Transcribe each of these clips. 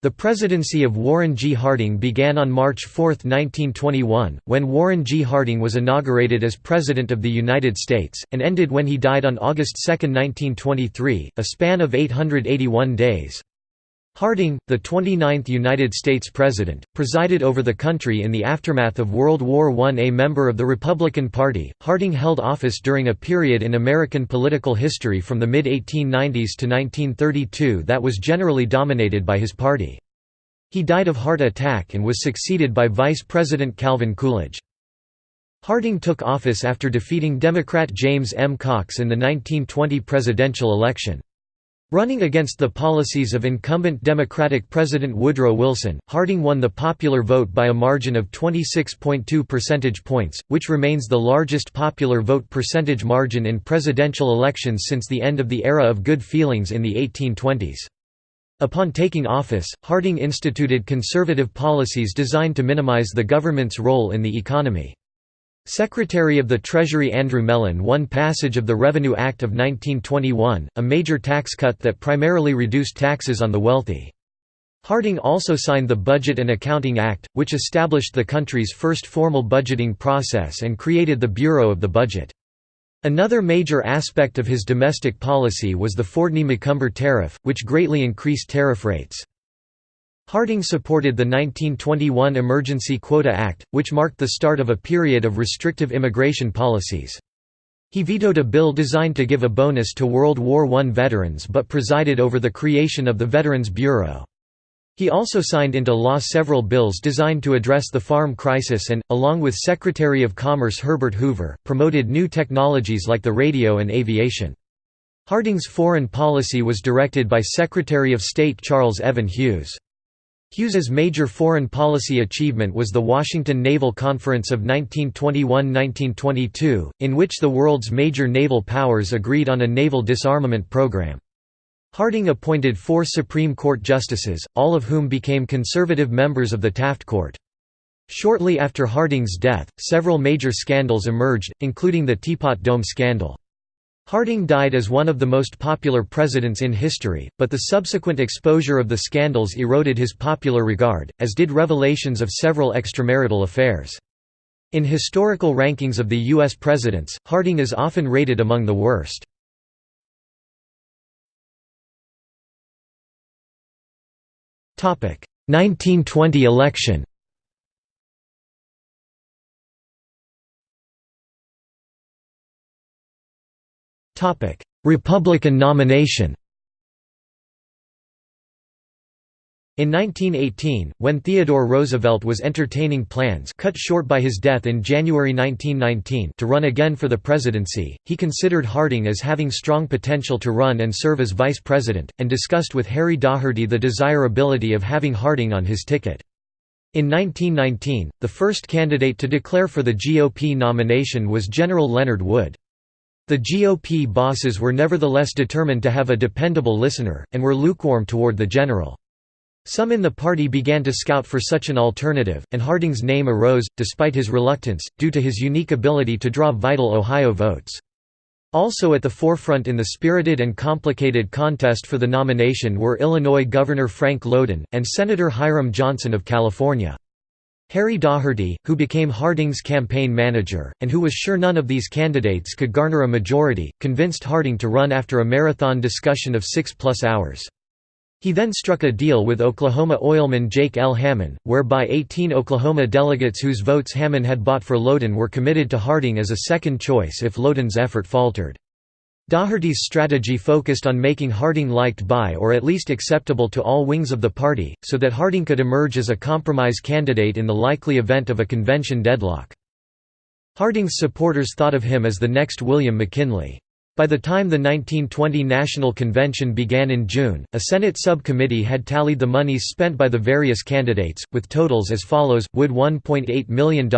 The presidency of Warren G. Harding began on March 4, 1921, when Warren G. Harding was inaugurated as President of the United States, and ended when he died on August 2, 1923, a span of 881 days. Harding, the 29th United States President, presided over the country in the aftermath of World War I. A member of the Republican Party, Harding held office during a period in American political history from the mid-1890s to 1932 that was generally dominated by his party. He died of heart attack and was succeeded by Vice President Calvin Coolidge. Harding took office after defeating Democrat James M. Cox in the 1920 presidential election. Running against the policies of incumbent Democratic President Woodrow Wilson, Harding won the popular vote by a margin of 26.2 percentage points, which remains the largest popular vote percentage margin in presidential elections since the end of the era of good feelings in the 1820s. Upon taking office, Harding instituted conservative policies designed to minimize the government's role in the economy. Secretary of the Treasury Andrew Mellon won passage of the Revenue Act of 1921, a major tax cut that primarily reduced taxes on the wealthy. Harding also signed the Budget and Accounting Act, which established the country's first formal budgeting process and created the Bureau of the Budget. Another major aspect of his domestic policy was the Fordney-McCumber tariff, which greatly increased tariff rates. Harding supported the 1921 Emergency Quota Act, which marked the start of a period of restrictive immigration policies. He vetoed a bill designed to give a bonus to World War I veterans but presided over the creation of the Veterans Bureau. He also signed into law several bills designed to address the farm crisis and, along with Secretary of Commerce Herbert Hoover, promoted new technologies like the radio and aviation. Harding's foreign policy was directed by Secretary of State Charles Evans Hughes. Hughes's major foreign policy achievement was the Washington Naval Conference of 1921–1922, in which the world's major naval powers agreed on a naval disarmament program. Harding appointed four Supreme Court justices, all of whom became conservative members of the Taft Court. Shortly after Harding's death, several major scandals emerged, including the Teapot Dome scandal. Harding died as one of the most popular presidents in history, but the subsequent exposure of the scandals eroded his popular regard, as did revelations of several extramarital affairs. In historical rankings of the U.S. presidents, Harding is often rated among the worst. Topic: 1920 election. Republican nomination In 1918, when Theodore Roosevelt was entertaining plans cut short by his death in January 1919 to run again for the presidency, he considered Harding as having strong potential to run and serve as vice president, and discussed with Harry Daugherty the desirability of having Harding on his ticket. In 1919, the first candidate to declare for the GOP nomination was General Leonard Wood. The GOP bosses were nevertheless determined to have a dependable listener, and were lukewarm toward the general. Some in the party began to scout for such an alternative, and Harding's name arose, despite his reluctance, due to his unique ability to draw vital Ohio votes. Also at the forefront in the spirited and complicated contest for the nomination were Illinois Governor Frank Lowden, and Senator Hiram Johnson of California. Harry Daugherty, who became Harding's campaign manager, and who was sure none of these candidates could garner a majority, convinced Harding to run after a marathon discussion of six-plus hours. He then struck a deal with Oklahoma oilman Jake L. Hamon, whereby 18 Oklahoma delegates whose votes Hamon had bought for Lowden were committed to Harding as a second choice if Lowden's effort faltered. Daugherty's strategy focused on making Harding liked by or at least acceptable to all wings of the party, so that Harding could emerge as a compromise candidate in the likely event of a convention deadlock. Harding's supporters thought of him as the next William McKinley. By the time the 1920 National Convention began in June, a Senate subcommittee had tallied the monies spent by the various candidates, with totals as follows, Wood $1.8 million,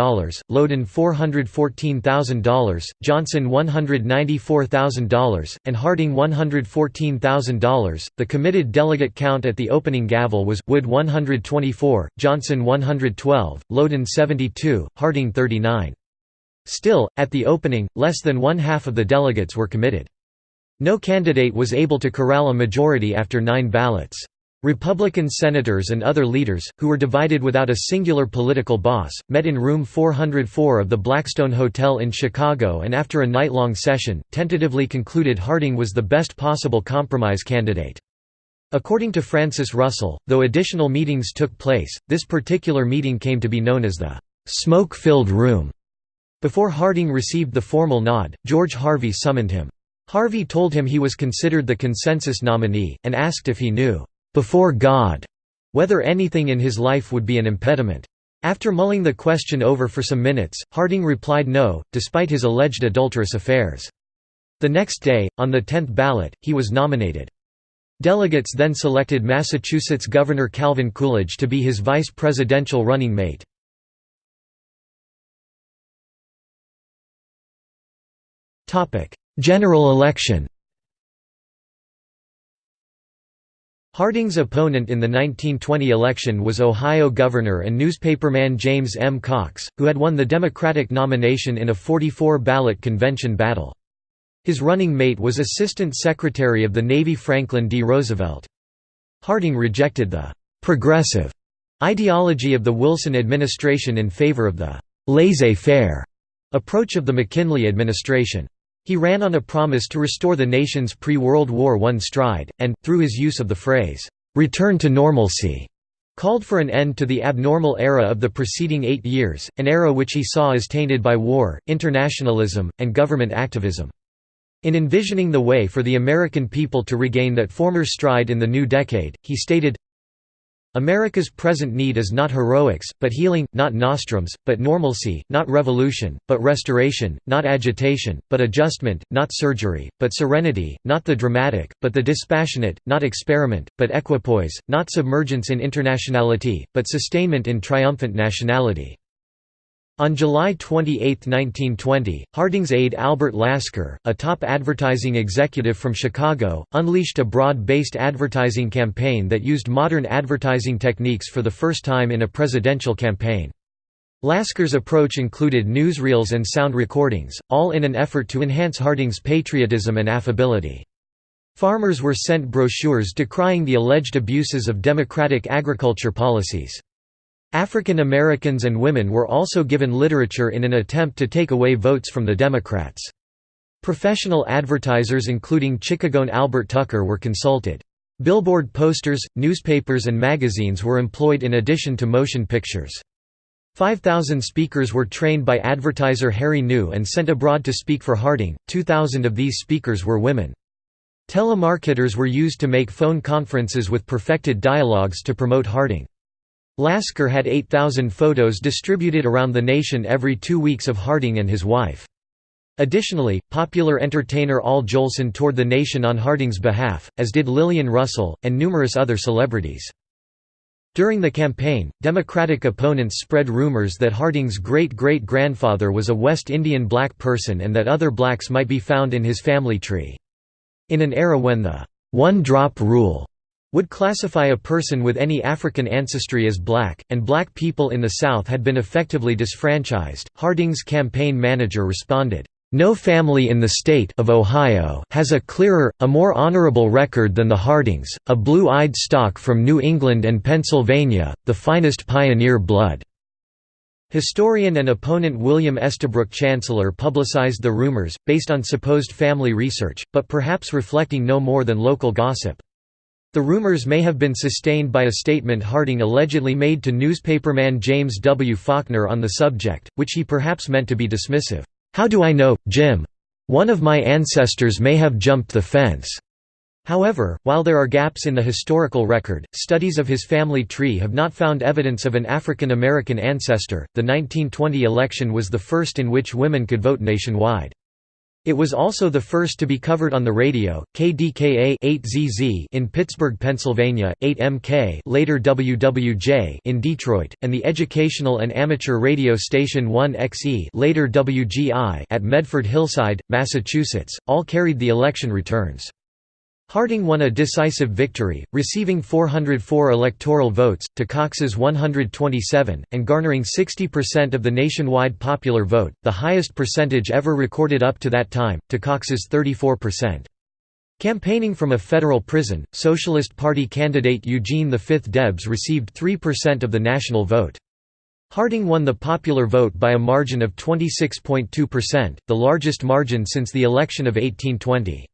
Lowden $414,000, Johnson $194,000, and Harding $114,000. The committed delegate count at the opening gavel was, Wood 124, Johnson 112, Lowden 72, Harding 39. Still, at the opening, less than one-half of the delegates were committed. No candidate was able to corral a majority after nine ballots. Republican senators and other leaders, who were divided without a singular political boss, met in room 404 of the Blackstone Hotel in Chicago and after a night-long session, tentatively concluded Harding was the best possible compromise candidate. According to Francis Russell, though additional meetings took place, this particular meeting came to be known as the «smoke-filled room». Before Harding received the formal nod, George Harvey summoned him. Harvey told him he was considered the consensus nominee, and asked if he knew before God whether anything in his life would be an impediment. After mulling the question over for some minutes, Harding replied no, despite his alleged adulterous affairs. The next day, on the tenth ballot, he was nominated. Delegates then selected Massachusetts Governor Calvin Coolidge to be his vice presidential running mate. General election Harding's opponent in the 1920 election was Ohio Governor and newspaperman James M. Cox, who had won the Democratic nomination in a 44-ballot convention battle. His running mate was Assistant Secretary of the Navy Franklin D. Roosevelt. Harding rejected the «progressive» ideology of the Wilson administration in favor of the «laissez-faire» approach of the McKinley administration. He ran on a promise to restore the nation's pre-World War I stride, and, through his use of the phrase, "'return to normalcy' called for an end to the abnormal era of the preceding eight years, an era which he saw as tainted by war, internationalism, and government activism. In envisioning the way for the American people to regain that former stride in the new decade, he stated, America's present need is not heroics, but healing, not nostrums, but normalcy, not revolution, but restoration, not agitation, but adjustment, not surgery, but serenity, not the dramatic, but the dispassionate, not experiment, but equipoise, not submergence in internationality, but sustainment in triumphant nationality. On July 28, 1920, Harding's aide Albert Lasker, a top advertising executive from Chicago, unleashed a broad-based advertising campaign that used modern advertising techniques for the first time in a presidential campaign. Lasker's approach included newsreels and sound recordings, all in an effort to enhance Harding's patriotism and affability. Farmers were sent brochures decrying the alleged abuses of democratic agriculture policies. African Americans and women were also given literature in an attempt to take away votes from the Democrats. Professional advertisers including Chicagoan Albert Tucker were consulted. Billboard posters, newspapers and magazines were employed in addition to motion pictures. 5,000 speakers were trained by advertiser Harry New and sent abroad to speak for Harding, 2,000 of these speakers were women. Telemarketers were used to make phone conferences with perfected dialogues to promote Harding. Lasker had 8,000 photos distributed around the nation every two weeks of Harding and his wife. Additionally, popular entertainer Al Jolson toured the nation on Harding's behalf, as did Lillian Russell, and numerous other celebrities. During the campaign, Democratic opponents spread rumors that Harding's great-great-grandfather was a West Indian black person and that other blacks might be found in his family tree. In an era when the one-drop rule would classify a person with any African ancestry as black, and black people in the South had been effectively disfranchised. Harding's campaign manager responded, no family in the state of Ohio has a clearer, a more honorable record than the Hardings, a blue-eyed stock from New England and Pennsylvania, the finest pioneer blood." Historian and opponent William Estabrook Chancellor publicized the rumors, based on supposed family research, but perhaps reflecting no more than local gossip. The rumors may have been sustained by a statement Harding allegedly made to newspaperman James W. Faulkner on the subject, which he perhaps meant to be dismissive. "'How do I know, Jim? One of my ancestors may have jumped the fence.'" However, while there are gaps in the historical record, studies of his family tree have not found evidence of an African American ancestor. The 1920 election was the first in which women could vote nationwide. It was also the first to be covered on the radio, KDKA 8ZZ in Pittsburgh, Pennsylvania, 8MK later WWJ in Detroit, and the educational and amateur radio station 1XE later WGI at Medford Hillside, Massachusetts, all carried the election returns. Harding won a decisive victory, receiving 404 electoral votes, to Cox's 127, and garnering 60% of the nationwide popular vote, the highest percentage ever recorded up to that time, to Cox's 34%. Campaigning from a federal prison, Socialist Party candidate Eugene V Debs received 3% of the national vote. Harding won the popular vote by a margin of 26.2%, the largest margin since the election of 1820.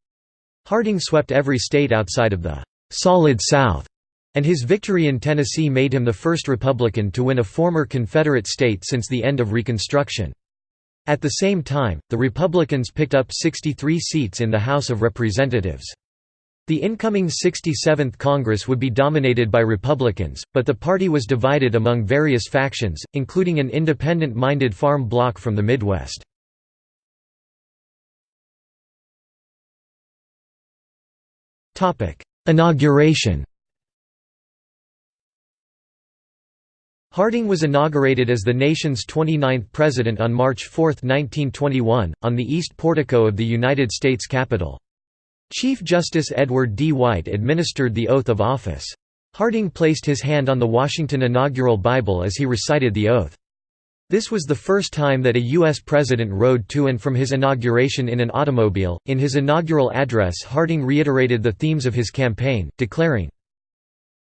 Harding swept every state outside of the «Solid South», and his victory in Tennessee made him the first Republican to win a former Confederate state since the end of Reconstruction. At the same time, the Republicans picked up 63 seats in the House of Representatives. The incoming 67th Congress would be dominated by Republicans, but the party was divided among various factions, including an independent-minded farm bloc from the Midwest. Inauguration Harding was inaugurated as the nation's 29th president on March 4, 1921, on the east portico of the United States Capitol. Chief Justice Edward D. White administered the oath of office. Harding placed his hand on the Washington inaugural Bible as he recited the oath. This was the first time that a U.S. president rode to and from his inauguration in an automobile. In his inaugural address, Harding reiterated the themes of his campaign, declaring,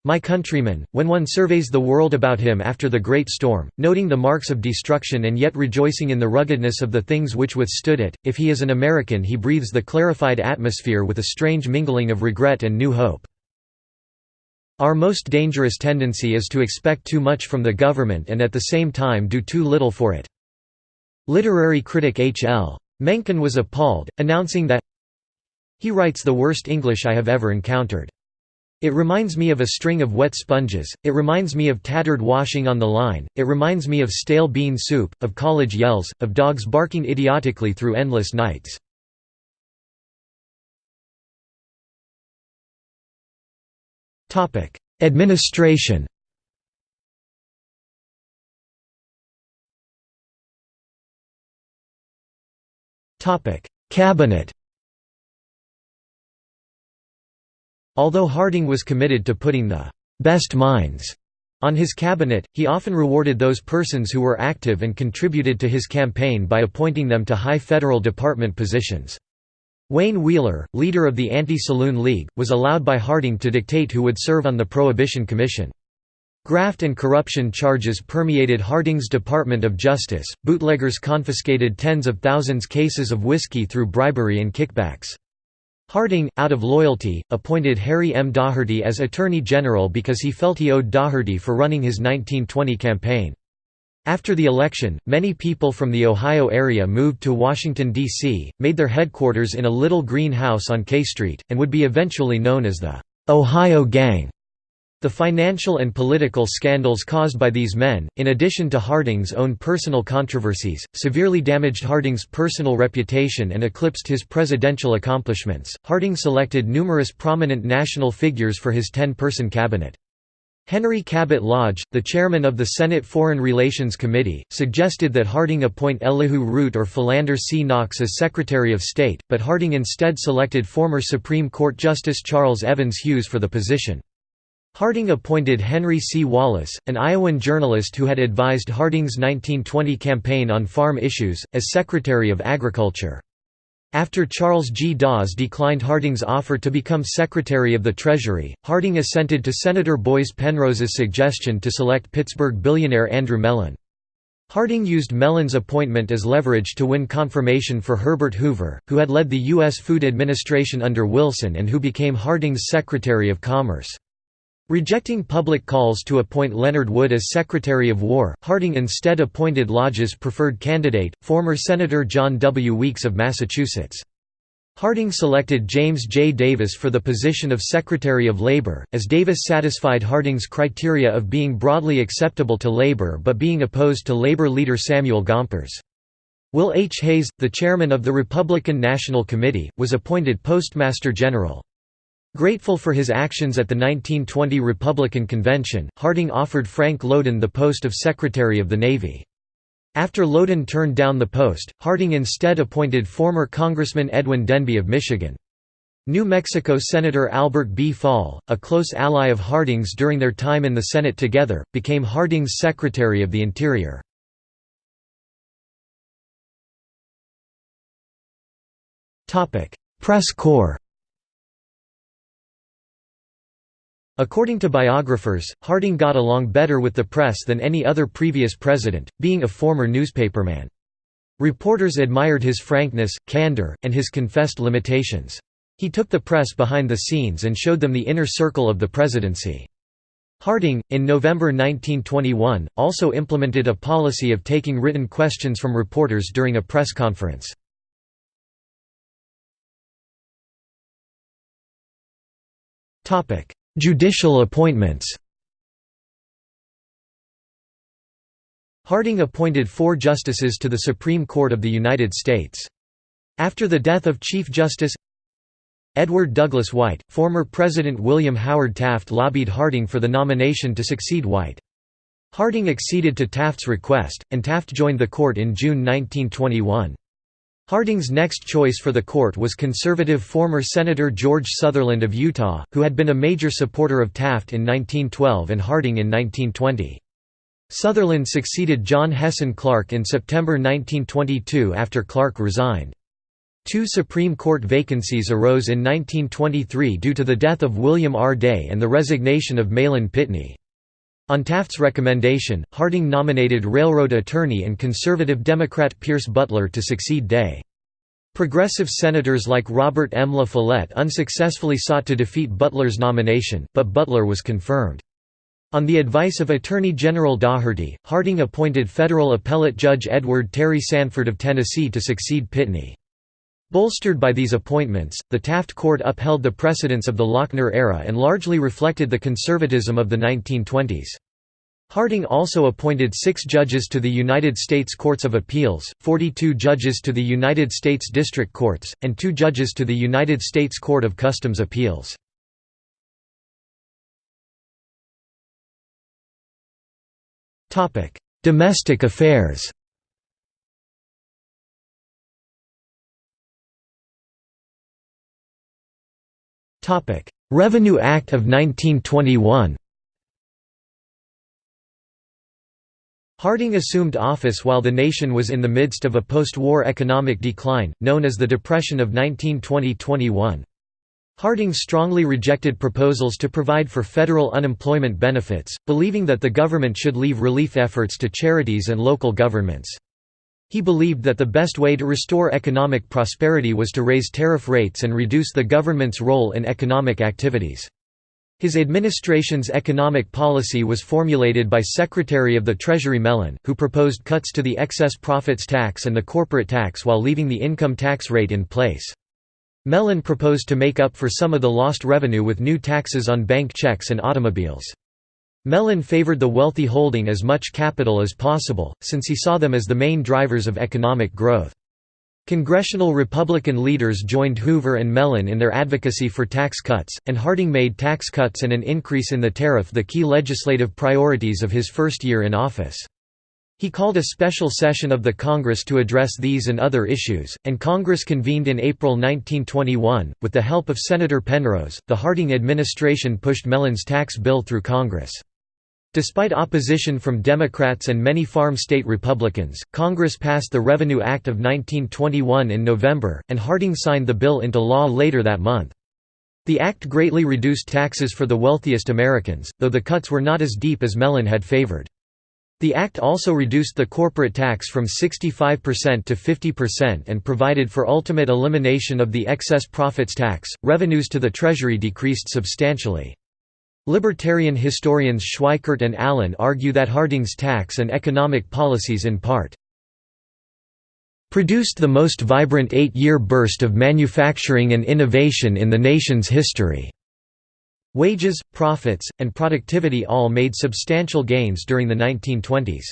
my countrymen, when one surveys the world about him after the great storm, noting the marks of destruction and yet rejoicing in the ruggedness of the things which withstood it, if he is an American he breathes the clarified atmosphere with a strange mingling of regret and new hope. Our most dangerous tendency is to expect too much from the government and at the same time do too little for it. Literary critic H. L. Mencken was appalled, announcing that he writes the worst English I have ever encountered. It reminds me of a string of wet sponges, it reminds me of tattered washing on the line, it reminds me of stale bean soup, of college yells, of dogs barking idiotically through endless nights. Administration. Topic: Cabinet. Although Harding was committed to putting the «best minds» on his cabinet, he often rewarded those persons who were active and contributed to his campaign by appointing them to high federal department positions. Wayne Wheeler, leader of the Anti-Saloon League, was allowed by Harding to dictate who would serve on the Prohibition Commission. Graft and corruption charges permeated Harding's Department of Justice. Bootleggers confiscated tens of thousands cases of whiskey through bribery and kickbacks. Harding, out of loyalty, appointed Harry M. Daugherty as Attorney General because he felt he owed Daugherty for running his 1920 campaign. After the election, many people from the Ohio area moved to Washington, D.C., made their headquarters in a little green house on K Street, and would be eventually known as the Ohio Gang. The financial and political scandals caused by these men, in addition to Harding's own personal controversies, severely damaged Harding's personal reputation and eclipsed his presidential accomplishments. Harding selected numerous prominent national figures for his 10 person cabinet. Henry Cabot Lodge, the chairman of the Senate Foreign Relations Committee, suggested that Harding appoint Elihu Root or Philander C. Knox as Secretary of State, but Harding instead selected former Supreme Court Justice Charles Evans Hughes for the position. Harding appointed Henry C. Wallace, an Iowan journalist who had advised Harding's 1920 campaign on farm issues, as Secretary of Agriculture. After Charles G. Dawes declined Harding's offer to become Secretary of the Treasury, Harding assented to Senator Boies Penrose's suggestion to select Pittsburgh billionaire Andrew Mellon. Harding used Mellon's appointment as leverage to win confirmation for Herbert Hoover, who had led the U.S. Food Administration under Wilson and who became Harding's Secretary of Commerce. Rejecting public calls to appoint Leonard Wood as Secretary of War, Harding instead appointed Lodge's preferred candidate, former Senator John W. Weeks of Massachusetts. Harding selected James J. Davis for the position of Secretary of Labor, as Davis satisfied Harding's criteria of being broadly acceptable to labor but being opposed to labor leader Samuel Gompers. Will H. Hays, the chairman of the Republican National Committee, was appointed Postmaster General. Grateful for his actions at the 1920 Republican Convention, Harding offered Frank Lowden the post of Secretary of the Navy. After Lowden turned down the post, Harding instead appointed former Congressman Edwin Denby of Michigan. New Mexico Senator Albert B. Fall, a close ally of Harding's during their time in the Senate together, became Harding's Secretary of the Interior. Press corps According to biographers, Harding got along better with the press than any other previous president, being a former newspaperman. Reporters admired his frankness, candor, and his confessed limitations. He took the press behind the scenes and showed them the inner circle of the presidency. Harding, in November 1921, also implemented a policy of taking written questions from reporters during a press conference. Judicial appointments Harding appointed four justices to the Supreme Court of the United States. After the death of Chief Justice Edward Douglas White, former President William Howard Taft lobbied Harding for the nomination to succeed White. Harding acceded to Taft's request, and Taft joined the court in June 1921. Harding's next choice for the court was conservative former Senator George Sutherland of Utah, who had been a major supporter of Taft in 1912 and Harding in 1920. Sutherland succeeded John Hessin Clarke in September 1922 after Clarke resigned. Two Supreme Court vacancies arose in 1923 due to the death of William R. Day and the resignation of Mahlon Pitney. On Taft's recommendation, Harding nominated railroad attorney and conservative Democrat Pierce Butler to succeed Day. Progressive senators like Robert M. La Follette unsuccessfully sought to defeat Butler's nomination, but Butler was confirmed. On the advice of Attorney General Daugherty, Harding appointed federal appellate judge Edward Terry Sanford of Tennessee to succeed Pitney. Bolstered by these appointments, the Taft Court upheld the precedents of the Lochner era and largely reflected the conservatism of the 1920s. Harding also appointed six judges to the United States Courts of Appeals, 42 judges to the United States District Courts, and two judges to the United States Court of Customs Appeals. Domestic affairs Revenue Act of 1921 Harding assumed office while the nation was in the midst of a post-war economic decline, known as the Depression of 1920–21. Harding strongly rejected proposals to provide for federal unemployment benefits, believing that the government should leave relief efforts to charities and local governments. He believed that the best way to restore economic prosperity was to raise tariff rates and reduce the government's role in economic activities. His administration's economic policy was formulated by Secretary of the Treasury Mellon, who proposed cuts to the excess profits tax and the corporate tax while leaving the income tax rate in place. Mellon proposed to make up for some of the lost revenue with new taxes on bank checks and automobiles. Mellon favored the wealthy holding as much capital as possible, since he saw them as the main drivers of economic growth. Congressional Republican leaders joined Hoover and Mellon in their advocacy for tax cuts, and Harding made tax cuts and an increase in the tariff the key legislative priorities of his first year in office. He called a special session of the Congress to address these and other issues, and Congress convened in April 1921. With the help of Senator Penrose, the Harding administration pushed Mellon's tax bill through Congress. Despite opposition from Democrats and many farm state Republicans, Congress passed the Revenue Act of 1921 in November, and Harding signed the bill into law later that month. The act greatly reduced taxes for the wealthiest Americans, though the cuts were not as deep as Mellon had favored. The act also reduced the corporate tax from 65% to 50% and provided for ultimate elimination of the excess profits tax. Revenues to the Treasury decreased substantially. Libertarian historians Schweikart and Allen argue that Harding's tax and economic policies in part produced the most vibrant eight-year burst of manufacturing and innovation in the nation's history. Wages, profits, and productivity all made substantial gains during the 1920s.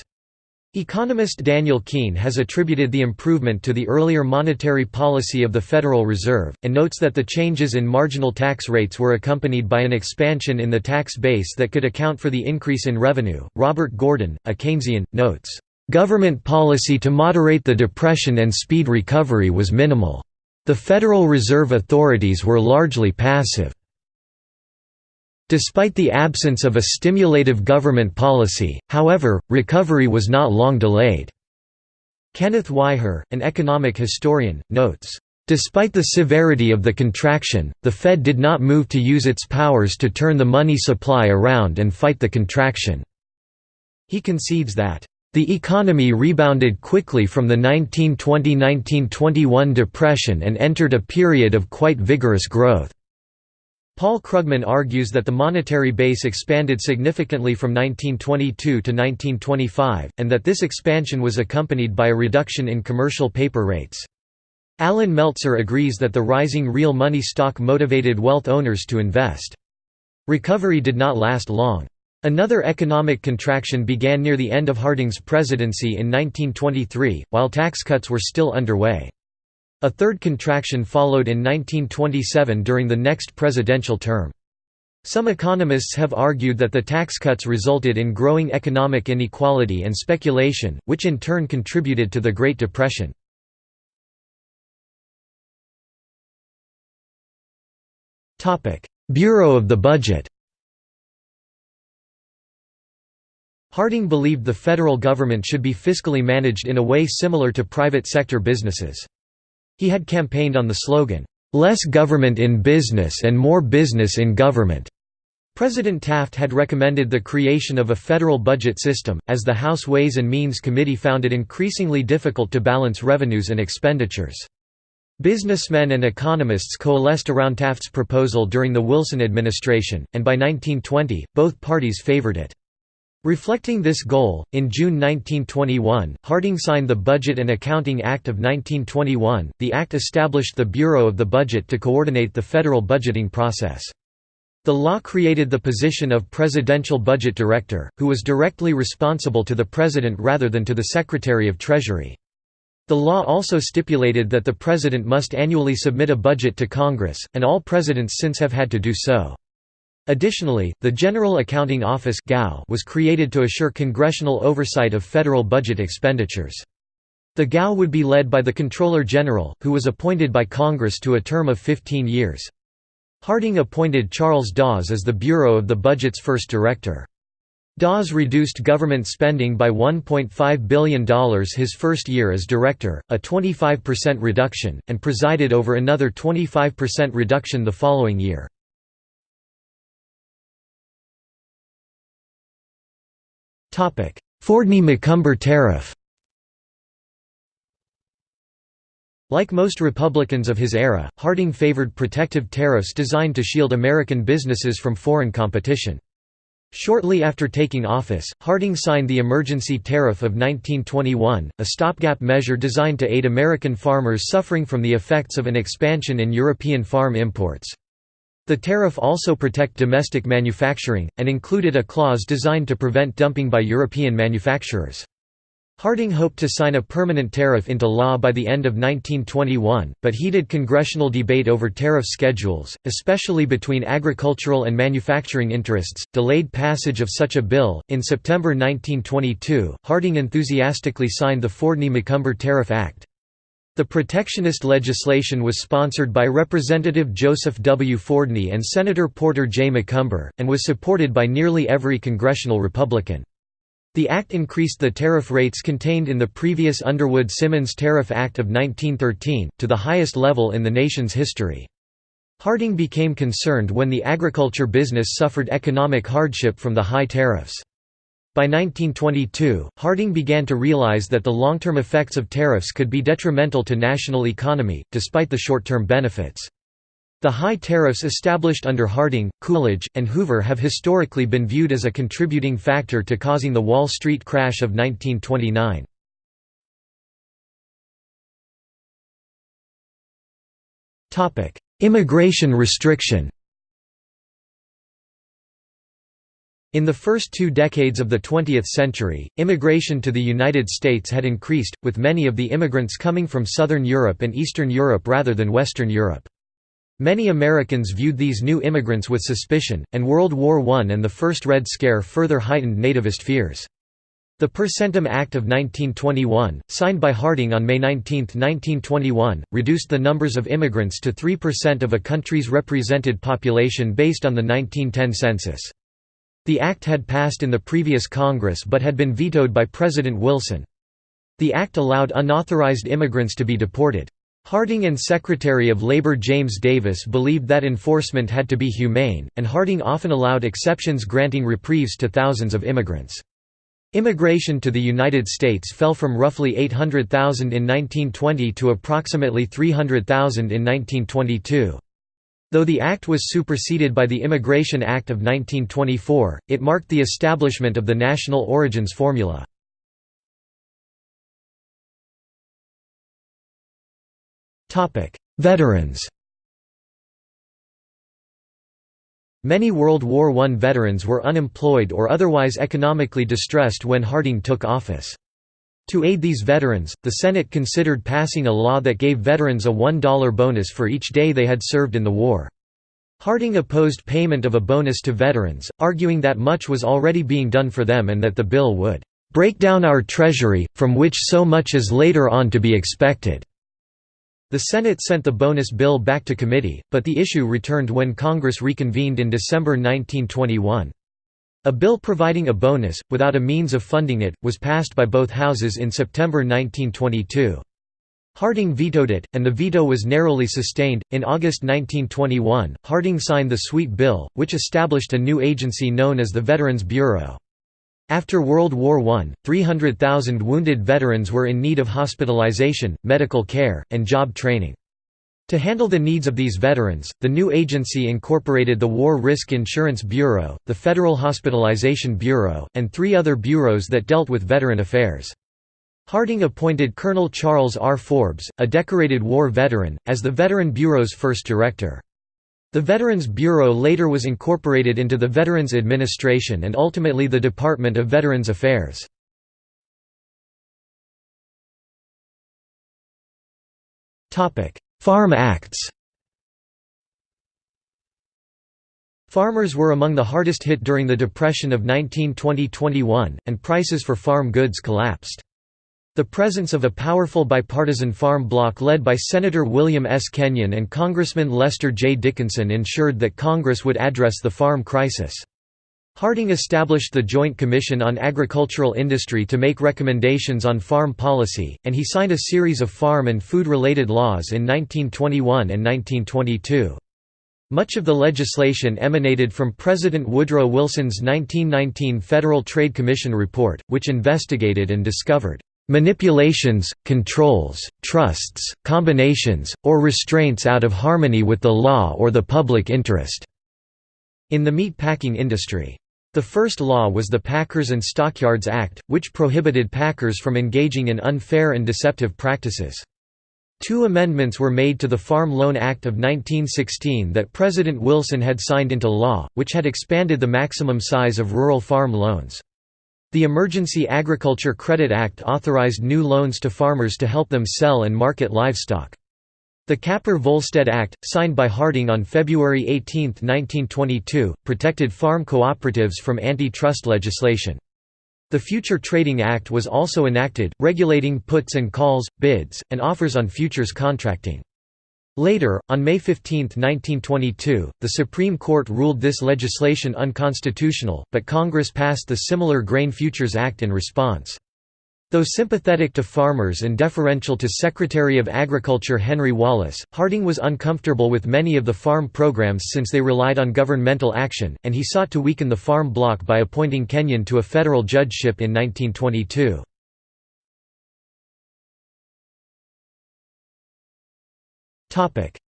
Economist Daniel Kuehn has attributed the improvement to the earlier monetary policy of the Federal Reserve, and notes that the changes in marginal tax rates were accompanied by an expansion in the tax base that could account for the increase in revenue. Robert Gordon, a Keynesian, notes, Government policy to moderate the depression and speed recovery was minimal. The Federal Reserve authorities were largely passive. Despite the absence of a stimulative government policy, however, recovery was not long delayed. Kenneth Weiher, an economic historian, notes, Despite the severity of the contraction, the Fed did not move to use its powers to turn the money supply around and fight the contraction. He concedes that, "...the economy rebounded quickly from the 1920–1921 depression and entered a period of quite vigorous growth." Paul Krugman argues that the monetary base expanded significantly from 1922 to 1925, and that this expansion was accompanied by a reduction in commercial paper rates. Allan Meltzer agrees that the rising real money stock motivated wealth owners to invest. Recovery did not last long. Another economic contraction began near the end of Harding's presidency in 1923, while tax cuts were still underway. A third contraction followed in 1927 during the next presidential term. Some economists have argued that the tax cuts resulted in growing economic inequality and speculation, which in turn contributed to the Great Depression. Bureau of the Budget Harding believed the federal government should be fiscally managed in a way similar to private sector businesses. He had campaigned on the slogan, "'Less government in business and more business in government'". President Taft had recommended the creation of a federal budget system, as the House Ways and Means Committee found it increasingly difficult to balance revenues and expenditures. Businessmen and economists coalesced around Taft's proposal during the Wilson administration, and by 1920, both parties favored it. Reflecting this goal, in June 1921, Harding signed the Budget and Accounting Act of 1921. The act established the Bureau of the Budget to coordinate the federal budgeting process. The law created the position of Presidential Budget Director, who was directly responsible to the President rather than to the Secretary of Treasury. The law also stipulated that the President must annually submit a budget to Congress, and all presidents since have had to do so. Additionally, the General Accounting Office was created to assure congressional oversight of federal budget expenditures. The GAO would be led by the Comptroller General, who was appointed by Congress to a term of 15 years. Harding appointed Charles Dawes as the Bureau of the Budget's first director. Dawes reduced government spending by $1.5 billion his first year as director, a 25% reduction, and presided over another 25% reduction the following year. Fordney-McCumber tariff Like most Republicans of his era, Harding favored protective tariffs designed to shield American businesses from foreign competition. Shortly after taking office, Harding signed the Emergency Tariff of 1921, a stopgap measure designed to aid American farmers suffering from the effects of an expansion in European farm imports. The tariff also protect domestic manufacturing, and included a clause designed to prevent dumping by European manufacturers. Harding hoped to sign a permanent tariff into law by the end of 1921, but heated congressional debate over tariff schedules, especially between agricultural and manufacturing interests, delayed passage of such a bill. In September 1922, Harding enthusiastically signed the Fordney-McCumber Tariff Act. The protectionist legislation was sponsored by Representative Joseph W. Fordney and Senator Porter J. McCumber, and was supported by nearly every congressional Republican. The act increased the tariff rates contained in the previous Underwood-Simmons Tariff Act of 1913, to the highest level in the nation's history. Harding became concerned when the agriculture business suffered economic hardship from the high tariffs. By 1922, Harding began to realize that the long-term effects of tariffs could be detrimental to national economy, despite the short-term benefits. The high tariffs established under Harding, Coolidge, and Hoover have historically been viewed as a contributing factor to causing the Wall Street crash of 1929. Immigration restriction In the first two decades of the 20th century, immigration to the United States had increased, with many of the immigrants coming from Southern Europe and Eastern Europe rather than Western Europe. Many Americans viewed these new immigrants with suspicion, and World War I and the First Red Scare further heightened nativist fears. The Per Centum Act of 1921, signed by Harding on May 19, 1921, reduced the numbers of immigrants to 3% of a country's represented population based on the 1910 census. The act had passed in the previous Congress but had been vetoed by President Wilson. The act allowed unauthorized immigrants to be deported. Harding and Secretary of Labor James Davis believed that enforcement had to be humane, and Harding often allowed exceptions granting reprieves to thousands of immigrants. Immigration to the United States fell from roughly 800,000 in 1920 to approximately 300,000 in 1922. Though the act was superseded by the Immigration Act of 1924, it marked the establishment of the national origins formula. Veterans Many World War I veterans were unemployed or otherwise economically distressed when Harding took office. To aid these veterans, the Senate considered passing a law that gave veterans a $1 bonus for each day they had served in the war. Harding opposed payment of a bonus to veterans, arguing that much was already being done for them and that the bill would "...break down our treasury, from which so much is later on to be expected." The Senate sent the bonus bill back to committee, but the issue returned when Congress reconvened in December 1921. A bill providing a bonus, without a means of funding it, was passed by both houses in September 1922. Harding vetoed it, and the veto was narrowly sustained. In August 1921, Harding signed the Sweet Bill, which established a new agency known as the Veterans Bureau. After World War I, 300,000 wounded veterans were in need of hospitalization, medical care, and job training. To handle the needs of these veterans, the new agency incorporated the War Risk Insurance Bureau, the Federal Hospitalization Bureau, and three other bureaus that dealt with veteran affairs. Harding appointed Colonel Charles R. Forbes, a decorated war veteran, as the Veteran Bureau's first director. The Veterans Bureau later was incorporated into the Veterans Administration and ultimately the Department of Veterans Affairs. Farm Acts Farmers were among the hardest hit during the Depression of 1920–21, and prices for farm goods collapsed. The presence of a powerful bipartisan farm bloc led by Senator William S. Kenyon and Congressman Lester J. Dickinson ensured that Congress would address the farm crisis. Harding established the Joint Commission on Agricultural Industry to make recommendations on farm policy, and he signed a series of farm and food-related laws in 1921 and 1922. Much of the legislation emanated from President Woodrow Wilson's 1919 Federal Trade Commission report, which investigated and discovered manipulations, controls, trusts, combinations, or restraints out of harmony with the law or the public interest." in the meat packing industry. The first law was the Packers and Stockyards Act, which prohibited packers from engaging in unfair and deceptive practices. Two amendments were made to the Farm Loan Act of 1916 that President Wilson had signed into law, which had expanded the maximum size of rural farm loans. The Emergency Agriculture Credit Act authorized new loans to farmers to help them sell and market livestock. The Capper-Volstead Act, signed by Harding on February 18, 1922, protected farm cooperatives from antitrust legislation. The Future Trading Act was also enacted, regulating puts and calls, bids, and offers on futures contracting. Later, on May 15, 1922, the Supreme Court ruled this legislation unconstitutional, but Congress passed the similar Grain Futures Act in response. Though sympathetic to farmers and deferential to Secretary of Agriculture Henry Wallace, Harding was uncomfortable with many of the farm programs since they relied on governmental action, and he sought to weaken the farm bloc by appointing Kenyon to a federal judgeship in 1922.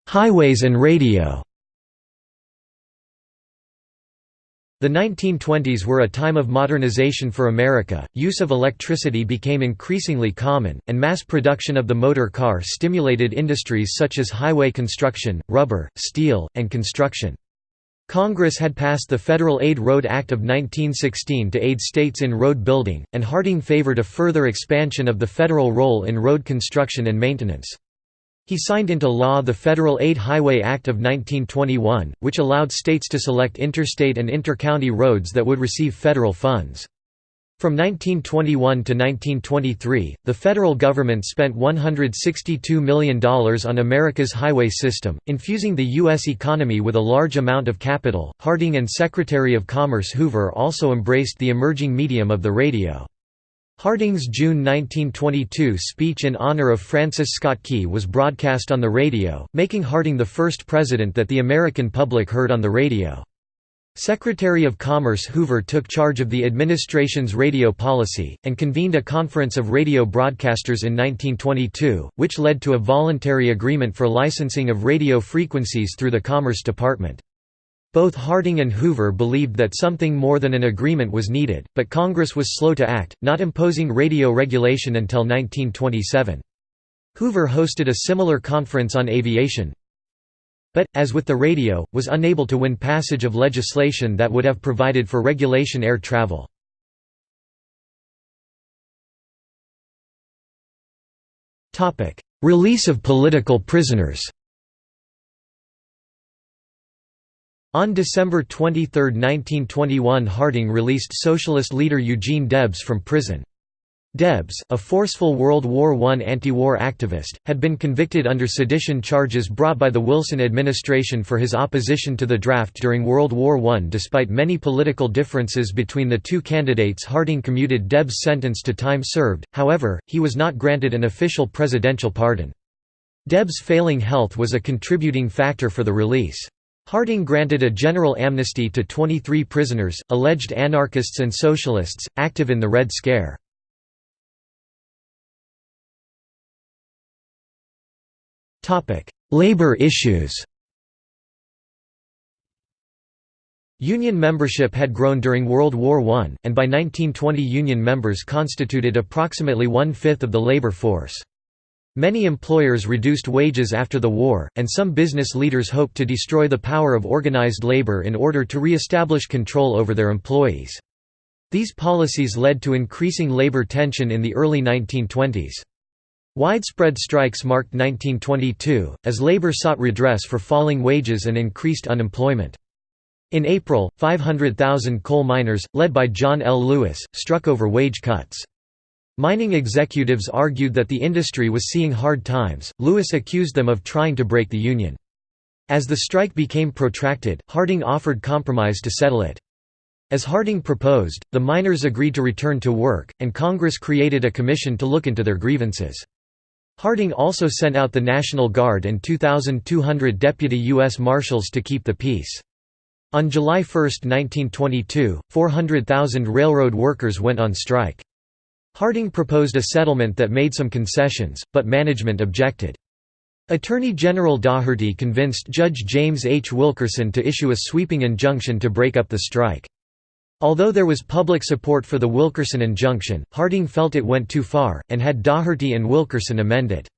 Highways and radio The 1920s were a time of modernization for America, use of electricity became increasingly common, and mass production of the motor car stimulated industries such as highway construction, rubber, steel, and construction. Congress had passed the Federal Aid Road Act of 1916 to aid states in road building, and Harding favored a further expansion of the federal role in road construction and maintenance. He signed into law the Federal Aid Highway Act of 1921, which allowed states to select interstate and intercounty roads that would receive federal funds. From 1921 to 1923, the federal government spent $162 million on America's highway system, infusing the U.S. economy with a large amount of capital. Harding and Secretary of Commerce Hoover also embraced the emerging medium of the radio. Harding's June 1922 speech in honor of Francis Scott Key was broadcast on the radio, making Harding the first president that the American public heard on the radio. Secretary of Commerce Hoover took charge of the administration's radio policy, and convened a conference of radio broadcasters in 1922, which led to a voluntary agreement for licensing of radio frequencies through the Commerce Department. Both Harding and Hoover believed that something more than an agreement was needed, but Congress was slow to act, not imposing radio regulation until 1927. Hoover hosted a similar conference on aviation, but, as with the radio, was unable to win passage of legislation that would have provided for regulation air travel. Release of political prisoners On December 23, 1921 Harding released socialist leader Eugene Debs from prison. Debs, a forceful World War I anti-war activist, had been convicted under sedition charges brought by the Wilson administration for his opposition to the draft during World War I. Despite many political differences between the two candidates Harding commuted Debs' sentence to time served, however, he was not granted an official presidential pardon. Debs' failing health was a contributing factor for the release. Harding granted a general amnesty to 23 prisoners, alleged anarchists and socialists, active in the Red Scare. Labor issues Union membership had grown during World War I, and by 1920 Union members constituted approximately one-fifth of the labor force. Many employers reduced wages after the war, and some business leaders hoped to destroy the power of organized labor in order to re-establish control over their employees. These policies led to increasing labor tension in the early 1920s. Widespread strikes marked 1922, as labor sought redress for falling wages and increased unemployment. In April, 500,000 coal miners, led by John L. Lewis, struck over wage cuts. Mining executives argued that the industry was seeing hard times, Lewis accused them of trying to break the union. As the strike became protracted, Harding offered compromise to settle it. As Harding proposed, the miners agreed to return to work, and Congress created a commission to look into their grievances. Harding also sent out the National Guard and 2,200 deputy U.S. Marshals to keep the peace. On July 1, 1922, 400,000 railroad workers went on strike. Harding proposed a settlement that made some concessions, but management objected. Attorney General Daugherty convinced Judge James H. Wilkerson to issue a sweeping injunction to break up the strike. Although there was public support for the Wilkerson injunction, Harding felt it went too far, and had Daugherty and Wilkerson amend it.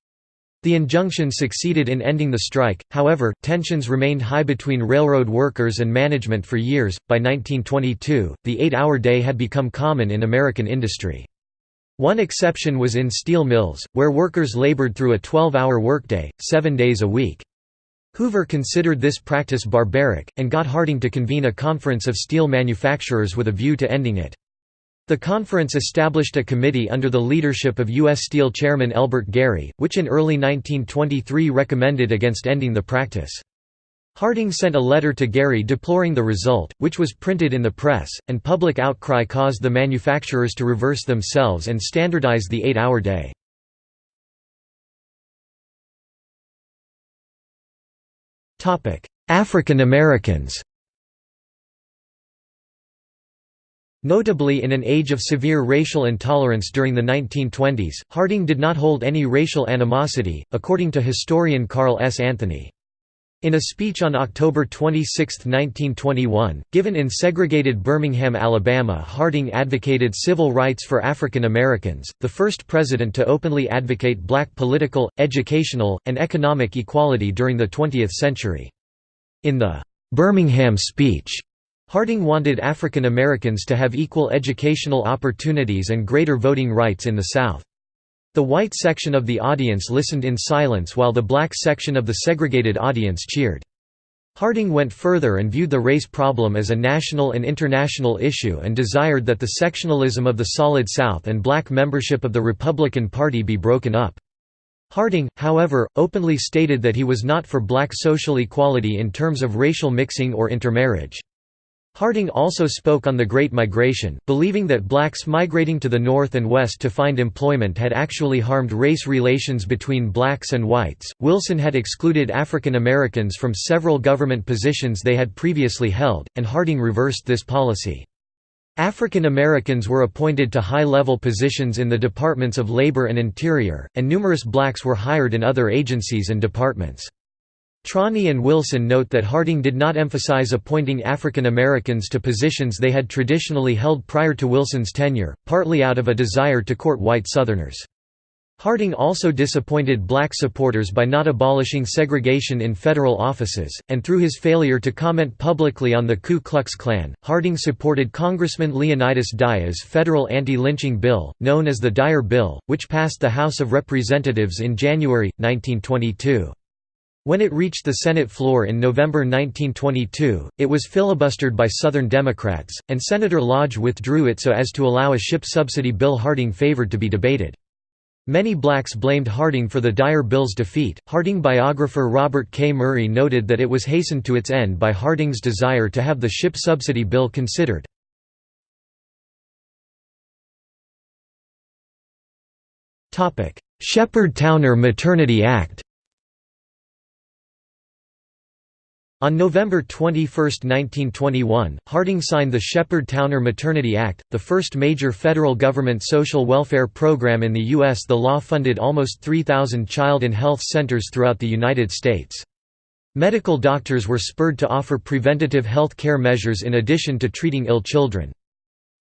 The injunction succeeded in ending the strike, however, tensions remained high between railroad workers and management for years. By 1922, the eight hour day had become common in American industry. One exception was in steel mills, where workers labored through a 12 hour workday, seven days a week. Hoover considered this practice barbaric, and got Harding to convene a conference of steel manufacturers with a view to ending it. The conference established a committee under the leadership of U.S. Steel chairman Elbert Gary, which in early 1923 recommended against ending the practice. Harding sent a letter to Gary deploring the result, which was printed in the press, and public outcry caused the manufacturers to reverse themselves and standardize the eight-hour day. African Americans Notably in an age of severe racial intolerance during the 1920s, Harding did not hold any racial animosity, according to historian Carl S. Anthony. In a speech on October 26, 1921, given in segregated Birmingham, Alabama Harding advocated civil rights for African Americans, the first president to openly advocate black political, educational, and economic equality during the 20th century. In the Birmingham speech, Harding wanted African Americans to have equal educational opportunities and greater voting rights in the South. The white section of the audience listened in silence while the black section of the segregated audience cheered. Harding went further and viewed the race problem as a national and international issue and desired that the sectionalism of the Solid South and black membership of the Republican Party be broken up. Harding, however, openly stated that he was not for black social equality in terms of racial mixing or intermarriage. Harding also spoke on the Great Migration, believing that blacks migrating to the north and west to find employment had actually harmed race relations between blacks and whites. Wilson had excluded African Americans from several government positions they had previously held, and Harding reversed this policy. African Americans were appointed to high-level positions in the Departments of Labor and Interior, and numerous blacks were hired in other agencies and departments. Trani and Wilson note that Harding did not emphasize appointing African Americans to positions they had traditionally held prior to Wilson's tenure, partly out of a desire to court white Southerners. Harding also disappointed black supporters by not abolishing segregation in federal offices, and through his failure to comment publicly on the Ku Klux Klan, Harding supported Congressman Leonidas Dyer's federal anti-lynching bill, known as the Dyer Bill, which passed the House of Representatives in January, 1922. When it reached the Senate floor in November 1922, it was filibustered by Southern Democrats, and Senator Lodge withdrew it so as to allow a ship subsidy bill Harding favored to be debated. Many blacks blamed Harding for the Dyer Bill's defeat. Harding biographer Robert K. Murray noted that it was hastened to its end by Harding's desire to have the ship subsidy bill considered. Sheppard-Towner Maternity Act On November 21, 1921, Harding signed the Sheppard-Towner Maternity Act, the first major federal government social welfare program in the U.S. The law funded almost 3,000 child and health centers throughout the United States. Medical doctors were spurred to offer preventative health care measures in addition to treating ill children.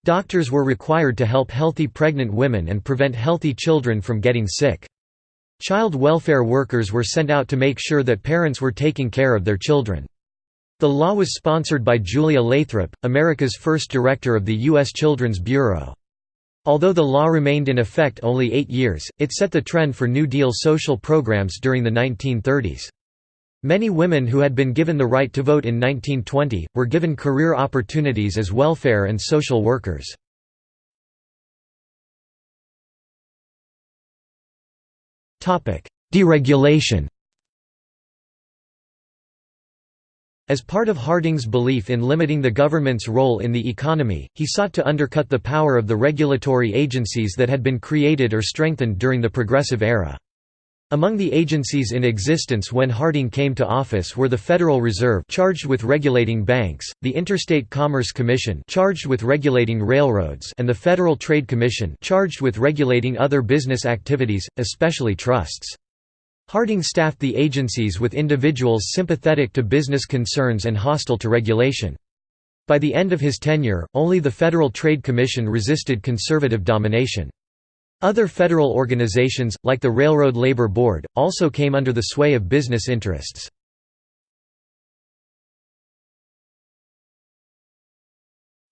Doctors were required to help healthy pregnant women and prevent healthy children from getting sick. Child welfare workers were sent out to make sure that parents were taking care of their children. The law was sponsored by Julia Lathrop, America's first director of the U.S. Children's Bureau. Although the law remained in effect only eight years, it set the trend for New Deal social programs during the 1930s. Many women who had been given the right to vote in 1920, were given career opportunities as welfare and social workers. Deregulation As part of Harding's belief in limiting the government's role in the economy, he sought to undercut the power of the regulatory agencies that had been created or strengthened during the Progressive Era. Among the agencies in existence when Harding came to office were the Federal Reserve charged with regulating banks, the Interstate Commerce Commission charged with regulating railroads and the Federal Trade Commission charged with regulating other business activities, especially trusts. Harding staffed the agencies with individuals sympathetic to business concerns and hostile to regulation. By the end of his tenure, only the Federal Trade Commission resisted conservative domination. Other federal organizations, like the Railroad Labor Board, also came under the sway of business interests.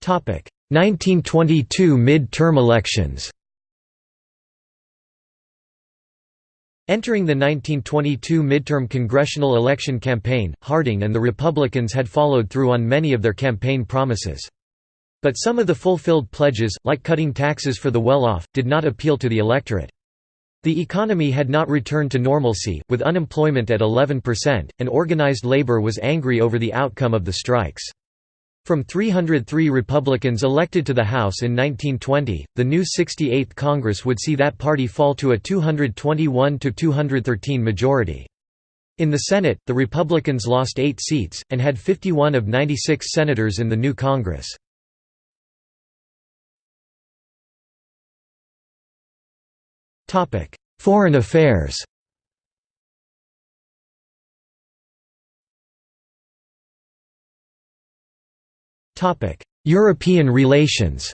Topic: 1922 mid-term elections. Entering the 1922 midterm congressional election campaign, Harding and the Republicans had followed through on many of their campaign promises. But some of the fulfilled pledges, like cutting taxes for the well-off, did not appeal to the electorate. The economy had not returned to normalcy, with unemployment at 11%, and organized labor was angry over the outcome of the strikes. From 303 Republicans elected to the House in 1920, the new 68th Congress would see that party fall to a 221–213 majority. In the Senate, the Republicans lost eight seats, and had 51 of 96 senators in the new Congress. Foreign affairs European relations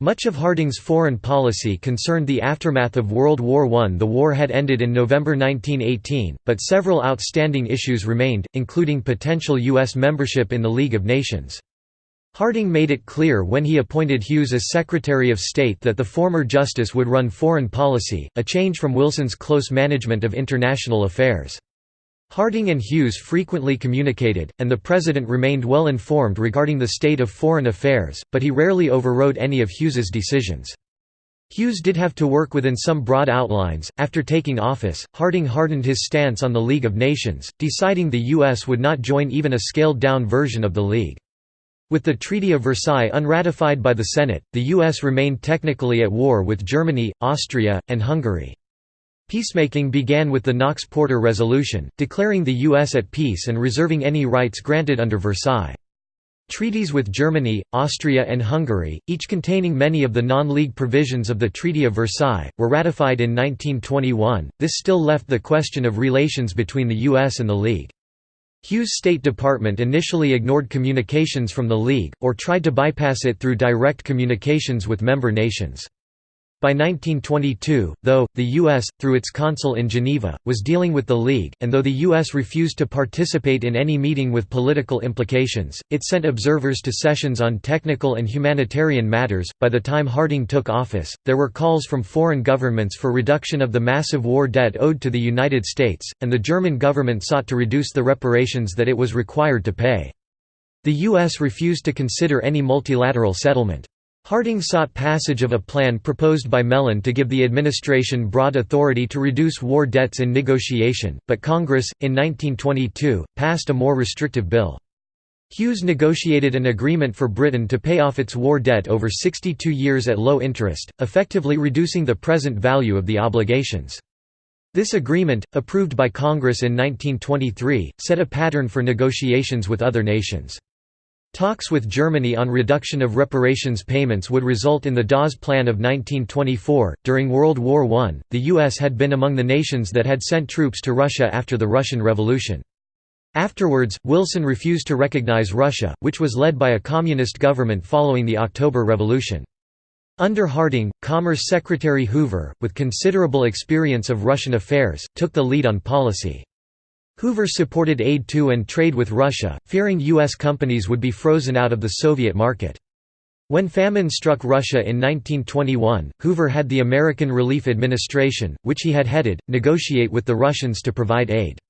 Much of Harding's foreign policy concerned the aftermath of World War I. The war had ended in November 1918, but several outstanding issues remained, including potential U.S. membership in the League of Nations. Harding made it clear when he appointed Hughes as Secretary of State that the former justice would run foreign policy, a change from Wilson's close management of international affairs. Harding and Hughes frequently communicated, and the President remained well informed regarding the state of foreign affairs, but he rarely overrode any of Hughes's decisions. Hughes did have to work within some broad outlines. After taking office, Harding hardened his stance on the League of Nations, deciding the U.S. would not join even a scaled down version of the League. With the Treaty of Versailles unratified by the Senate, the U.S. remained technically at war with Germany, Austria, and Hungary. Peacemaking began with the Knox-Porter Resolution, declaring the U.S. at peace and reserving any rights granted under Versailles. Treaties with Germany, Austria and Hungary, each containing many of the non-league provisions of the Treaty of Versailles, were ratified in 1921. This still left the question of relations between the US and the League. Hughes' State Department initially ignored communications from the League, or tried to bypass it through direct communications with member nations. By 1922, though, the U.S., through its consul in Geneva, was dealing with the League, and though the U.S. refused to participate in any meeting with political implications, it sent observers to sessions on technical and humanitarian matters. By the time Harding took office, there were calls from foreign governments for reduction of the massive war debt owed to the United States, and the German government sought to reduce the reparations that it was required to pay. The U.S. refused to consider any multilateral settlement. Harding sought passage of a plan proposed by Mellon to give the administration broad authority to reduce war debts in negotiation, but Congress, in 1922, passed a more restrictive bill. Hughes negotiated an agreement for Britain to pay off its war debt over 62 years at low interest, effectively reducing the present value of the obligations. This agreement, approved by Congress in 1923, set a pattern for negotiations with other nations. Talks with Germany on reduction of reparations payments would result in the Dawes Plan of 1924. During World War I, the U.S. had been among the nations that had sent troops to Russia after the Russian Revolution. Afterwards, Wilson refused to recognize Russia, which was led by a communist government following the October Revolution. Under Harding, Commerce Secretary Hoover, with considerable experience of Russian affairs, took the lead on policy. Hoover supported aid to and trade with Russia, fearing U.S. companies would be frozen out of the Soviet market. When famine struck Russia in 1921, Hoover had the American Relief Administration, which he had headed, negotiate with the Russians to provide aid.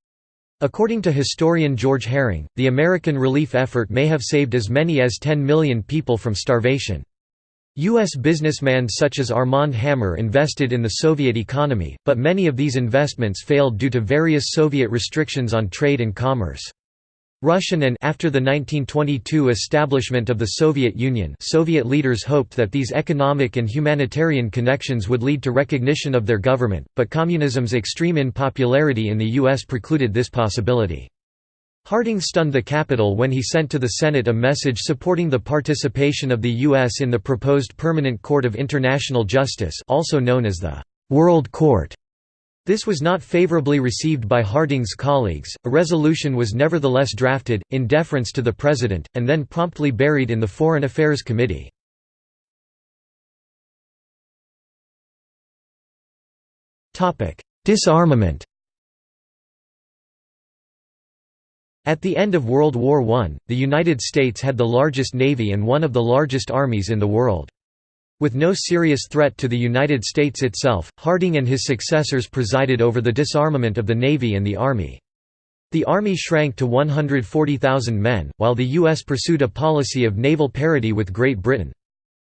According to historian George Herring, the American relief effort may have saved as many as 10 million people from starvation. U.S. businessmen such as Armand Hammer invested in the Soviet economy, but many of these investments failed due to various Soviet restrictions on trade and commerce. Russian and after the 1922 establishment of the Soviet Union Soviet leaders hoped that these economic and humanitarian connections would lead to recognition of their government, but communism's extreme unpopularity in the U.S. precluded this possibility. Harding stunned the Capitol when he sent to the Senate a message supporting the participation of the U.S. in the proposed Permanent Court of International Justice also known as the «World Court». This was not favorably received by Harding's colleagues. A resolution was nevertheless drafted, in deference to the President, and then promptly buried in the Foreign Affairs Committee. Disarmament At the end of World War I, the United States had the largest navy and one of the largest armies in the world. With no serious threat to the United States itself, Harding and his successors presided over the disarmament of the Navy and the Army. The Army shrank to 140,000 men, while the U.S. pursued a policy of naval parity with Great Britain.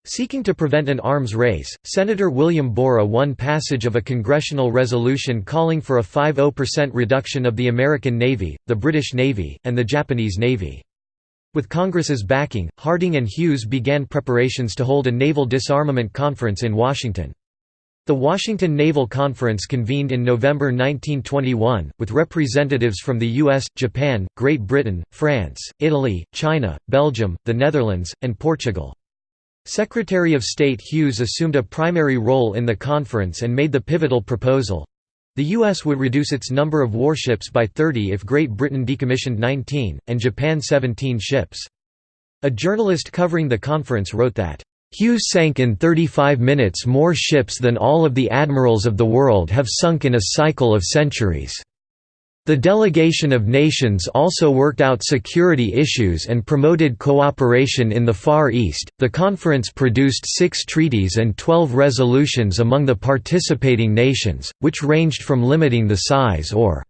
Seeking to prevent an arms race, Senator William Borah won passage of a congressional resolution calling for a 50% reduction of the American Navy, the British Navy, and the Japanese Navy. With Congress's backing, Harding and Hughes began preparations to hold a naval disarmament conference in Washington. The Washington Naval Conference convened in November 1921, with representatives from the US, Japan, Great Britain, France, Italy, China, Belgium, the Netherlands, and Portugal. Secretary of State Hughes assumed a primary role in the conference and made the pivotal proposal. The U.S. would reduce its number of warships by 30 if Great Britain decommissioned 19, and Japan 17 ships. A journalist covering the conference wrote that, "...Hughes sank in 35 minutes more ships than all of the admirals of the world have sunk in a cycle of centuries." The delegation of nations also worked out security issues and promoted cooperation in the Far East. The conference produced six treaties and twelve resolutions among the participating nations, which ranged from limiting the size or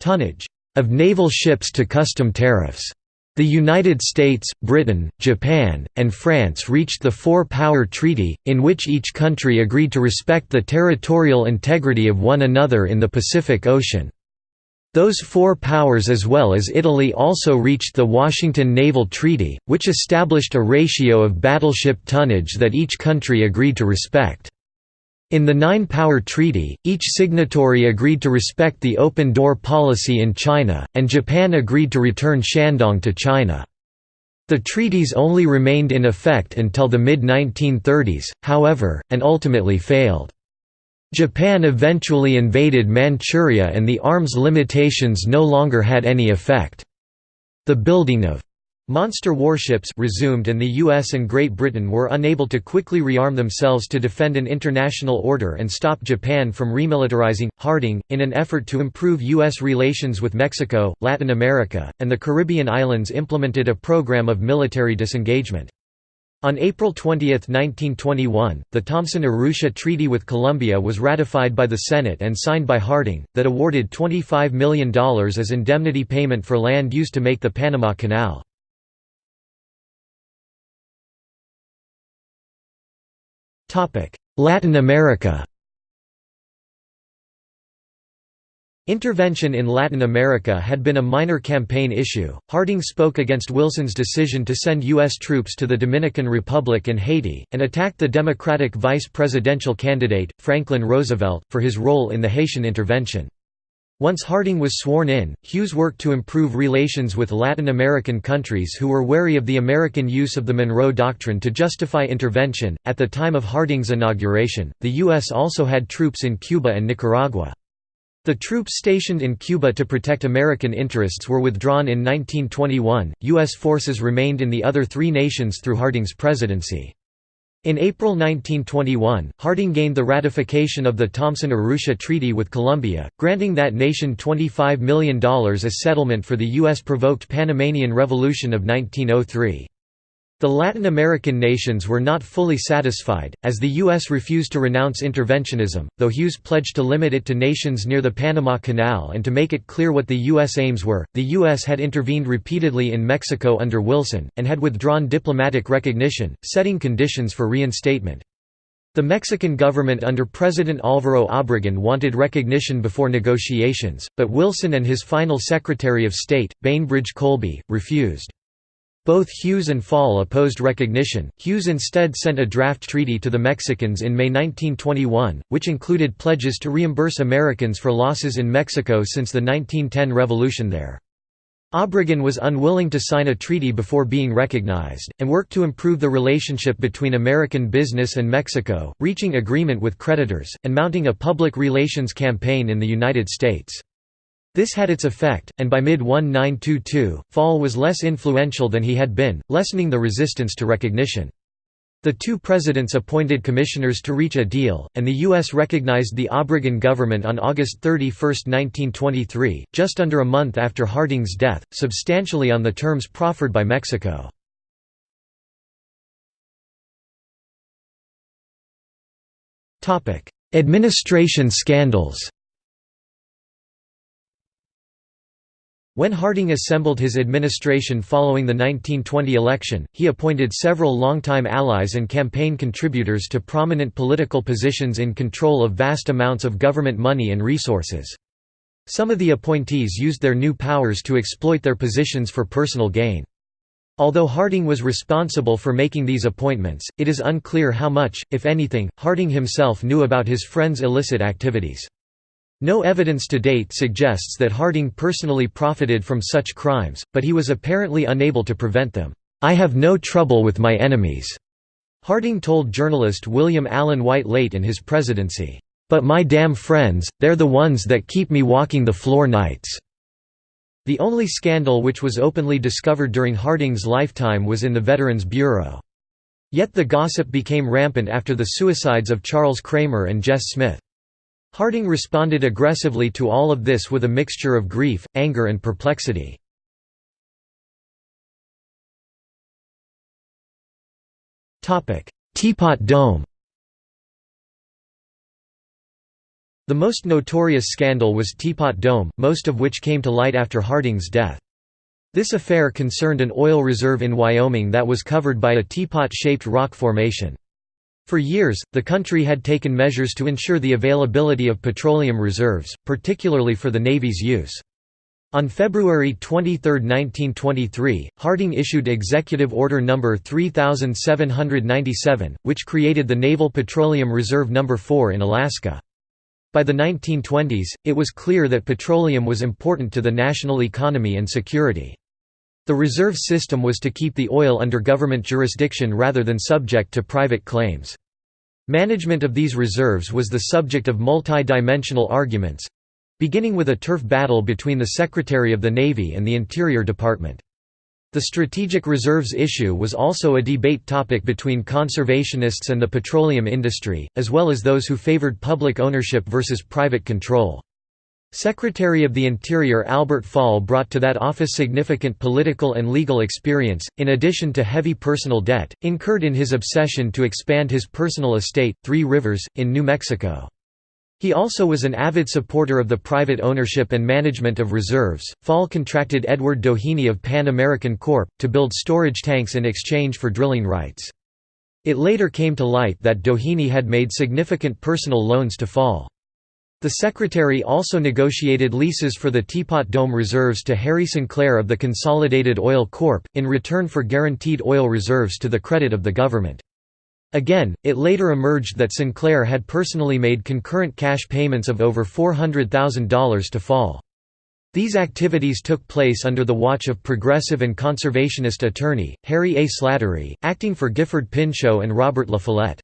tonnage of naval ships to custom tariffs. The United States, Britain, Japan, and France reached the Four-Power Treaty, in which each country agreed to respect the territorial integrity of one another in the Pacific Ocean. Those four powers as well as Italy also reached the Washington Naval Treaty, which established a ratio of battleship tonnage that each country agreed to respect. In the Nine-Power Treaty, each signatory agreed to respect the open-door policy in China, and Japan agreed to return Shandong to China. The treaties only remained in effect until the mid-1930s, however, and ultimately failed. Japan eventually invaded Manchuria and the arms limitations no longer had any effect. The building of Monster warships resumed and the US and Great Britain were unable to quickly rearm themselves to defend an international order and stop Japan from remilitarizing. Harding, in an effort to improve US relations with Mexico, Latin America, and the Caribbean islands implemented a program of military disengagement. On April 20, 1921, the Thomson-Urrutia Treaty with Colombia was ratified by the Senate and signed by Harding, that awarded $25 million as indemnity payment for land used to make the Panama Canal. Latin America Intervention in Latin America had been a minor campaign issue. Harding spoke against Wilson's decision to send U.S. troops to the Dominican Republic and Haiti, and attacked the Democratic vice presidential candidate, Franklin Roosevelt, for his role in the Haitian intervention. Once Harding was sworn in, Hughes worked to improve relations with Latin American countries who were wary of the American use of the Monroe Doctrine to justify intervention. At the time of Harding's inauguration, the U.S. also had troops in Cuba and Nicaragua. The troops stationed in Cuba to protect American interests were withdrawn in 1921. U.S. forces remained in the other three nations through Harding's presidency. In April 1921, Harding gained the ratification of the Thomson-Urrutia Treaty with Colombia, granting that nation $25 million as settlement for the U.S.-provoked Panamanian Revolution of 1903. The Latin American nations were not fully satisfied, as the U.S. refused to renounce interventionism, though Hughes pledged to limit it to nations near the Panama Canal and to make it clear what the U.S. aims were. The U.S. had intervened repeatedly in Mexico under Wilson, and had withdrawn diplomatic recognition, setting conditions for reinstatement. The Mexican government under President Álvaro Obregón wanted recognition before negotiations, but Wilson and his final Secretary of State, Bainbridge Colby, refused. Both Hughes and Fall opposed recognition. Hughes instead sent a draft treaty to the Mexicans in May 1921, which included pledges to reimburse Americans for losses in Mexico since the 1910 revolution there. Obregón was unwilling to sign a treaty before being recognized, and worked to improve the relationship between American business and Mexico, reaching agreement with creditors, and mounting a public relations campaign in the United States. This had its effect, and by mid-1922, Fall was less influential than he had been, lessening the resistance to recognition. The two presidents appointed commissioners to reach a deal, and the U.S. recognized the Obregón government on August 31, 1923, just under a month after Harding's death, substantially on the terms proffered by Mexico. Administration scandals When Harding assembled his administration following the 1920 election, he appointed several longtime allies and campaign contributors to prominent political positions in control of vast amounts of government money and resources. Some of the appointees used their new powers to exploit their positions for personal gain. Although Harding was responsible for making these appointments, it is unclear how much, if anything, Harding himself knew about his friends' illicit activities. No evidence to date suggests that Harding personally profited from such crimes, but he was apparently unable to prevent them. "'I have no trouble with my enemies,' Harding told journalist William Allen White late in his presidency. "'But my damn friends, they're the ones that keep me walking the floor nights.'" The only scandal which was openly discovered during Harding's lifetime was in the Veterans Bureau. Yet the gossip became rampant after the suicides of Charles Cramer and Jess Smith. Harding responded aggressively to all of this with a mixture of grief, anger and perplexity. Teapot Dome The most notorious scandal was Teapot Dome, most of which came to light after Harding's death. This affair concerned an oil reserve in Wyoming that was covered by a teapot-shaped rock formation. For years, the country had taken measures to ensure the availability of petroleum reserves, particularly for the Navy's use. On February 23, 1923, Harding issued Executive Order No. 3797, which created the Naval Petroleum Reserve No. 4 in Alaska. By the 1920s, it was clear that petroleum was important to the national economy and security. The reserve system was to keep the oil under government jurisdiction rather than subject to private claims. Management of these reserves was the subject of multi-dimensional arguments, beginning with a turf battle between the Secretary of the Navy and the Interior Department. The strategic reserves issue was also a debate topic between conservationists and the petroleum industry, as well as those who favored public ownership versus private control. Secretary of the Interior Albert Fall brought to that office significant political and legal experience, in addition to heavy personal debt, incurred in his obsession to expand his personal estate, Three Rivers, in New Mexico. He also was an avid supporter of the private ownership and management of reserves. Fall contracted Edward Doheny of Pan American Corp. to build storage tanks in exchange for drilling rights. It later came to light that Doheny had made significant personal loans to Fall. The Secretary also negotiated leases for the Teapot Dome reserves to Harry Sinclair of the Consolidated Oil Corp., in return for guaranteed oil reserves to the credit of the government. Again, it later emerged that Sinclair had personally made concurrent cash payments of over $400,000 to Fall. These activities took place under the watch of progressive and conservationist attorney, Harry A. Slattery, acting for Gifford Pinchot and Robert La Follette.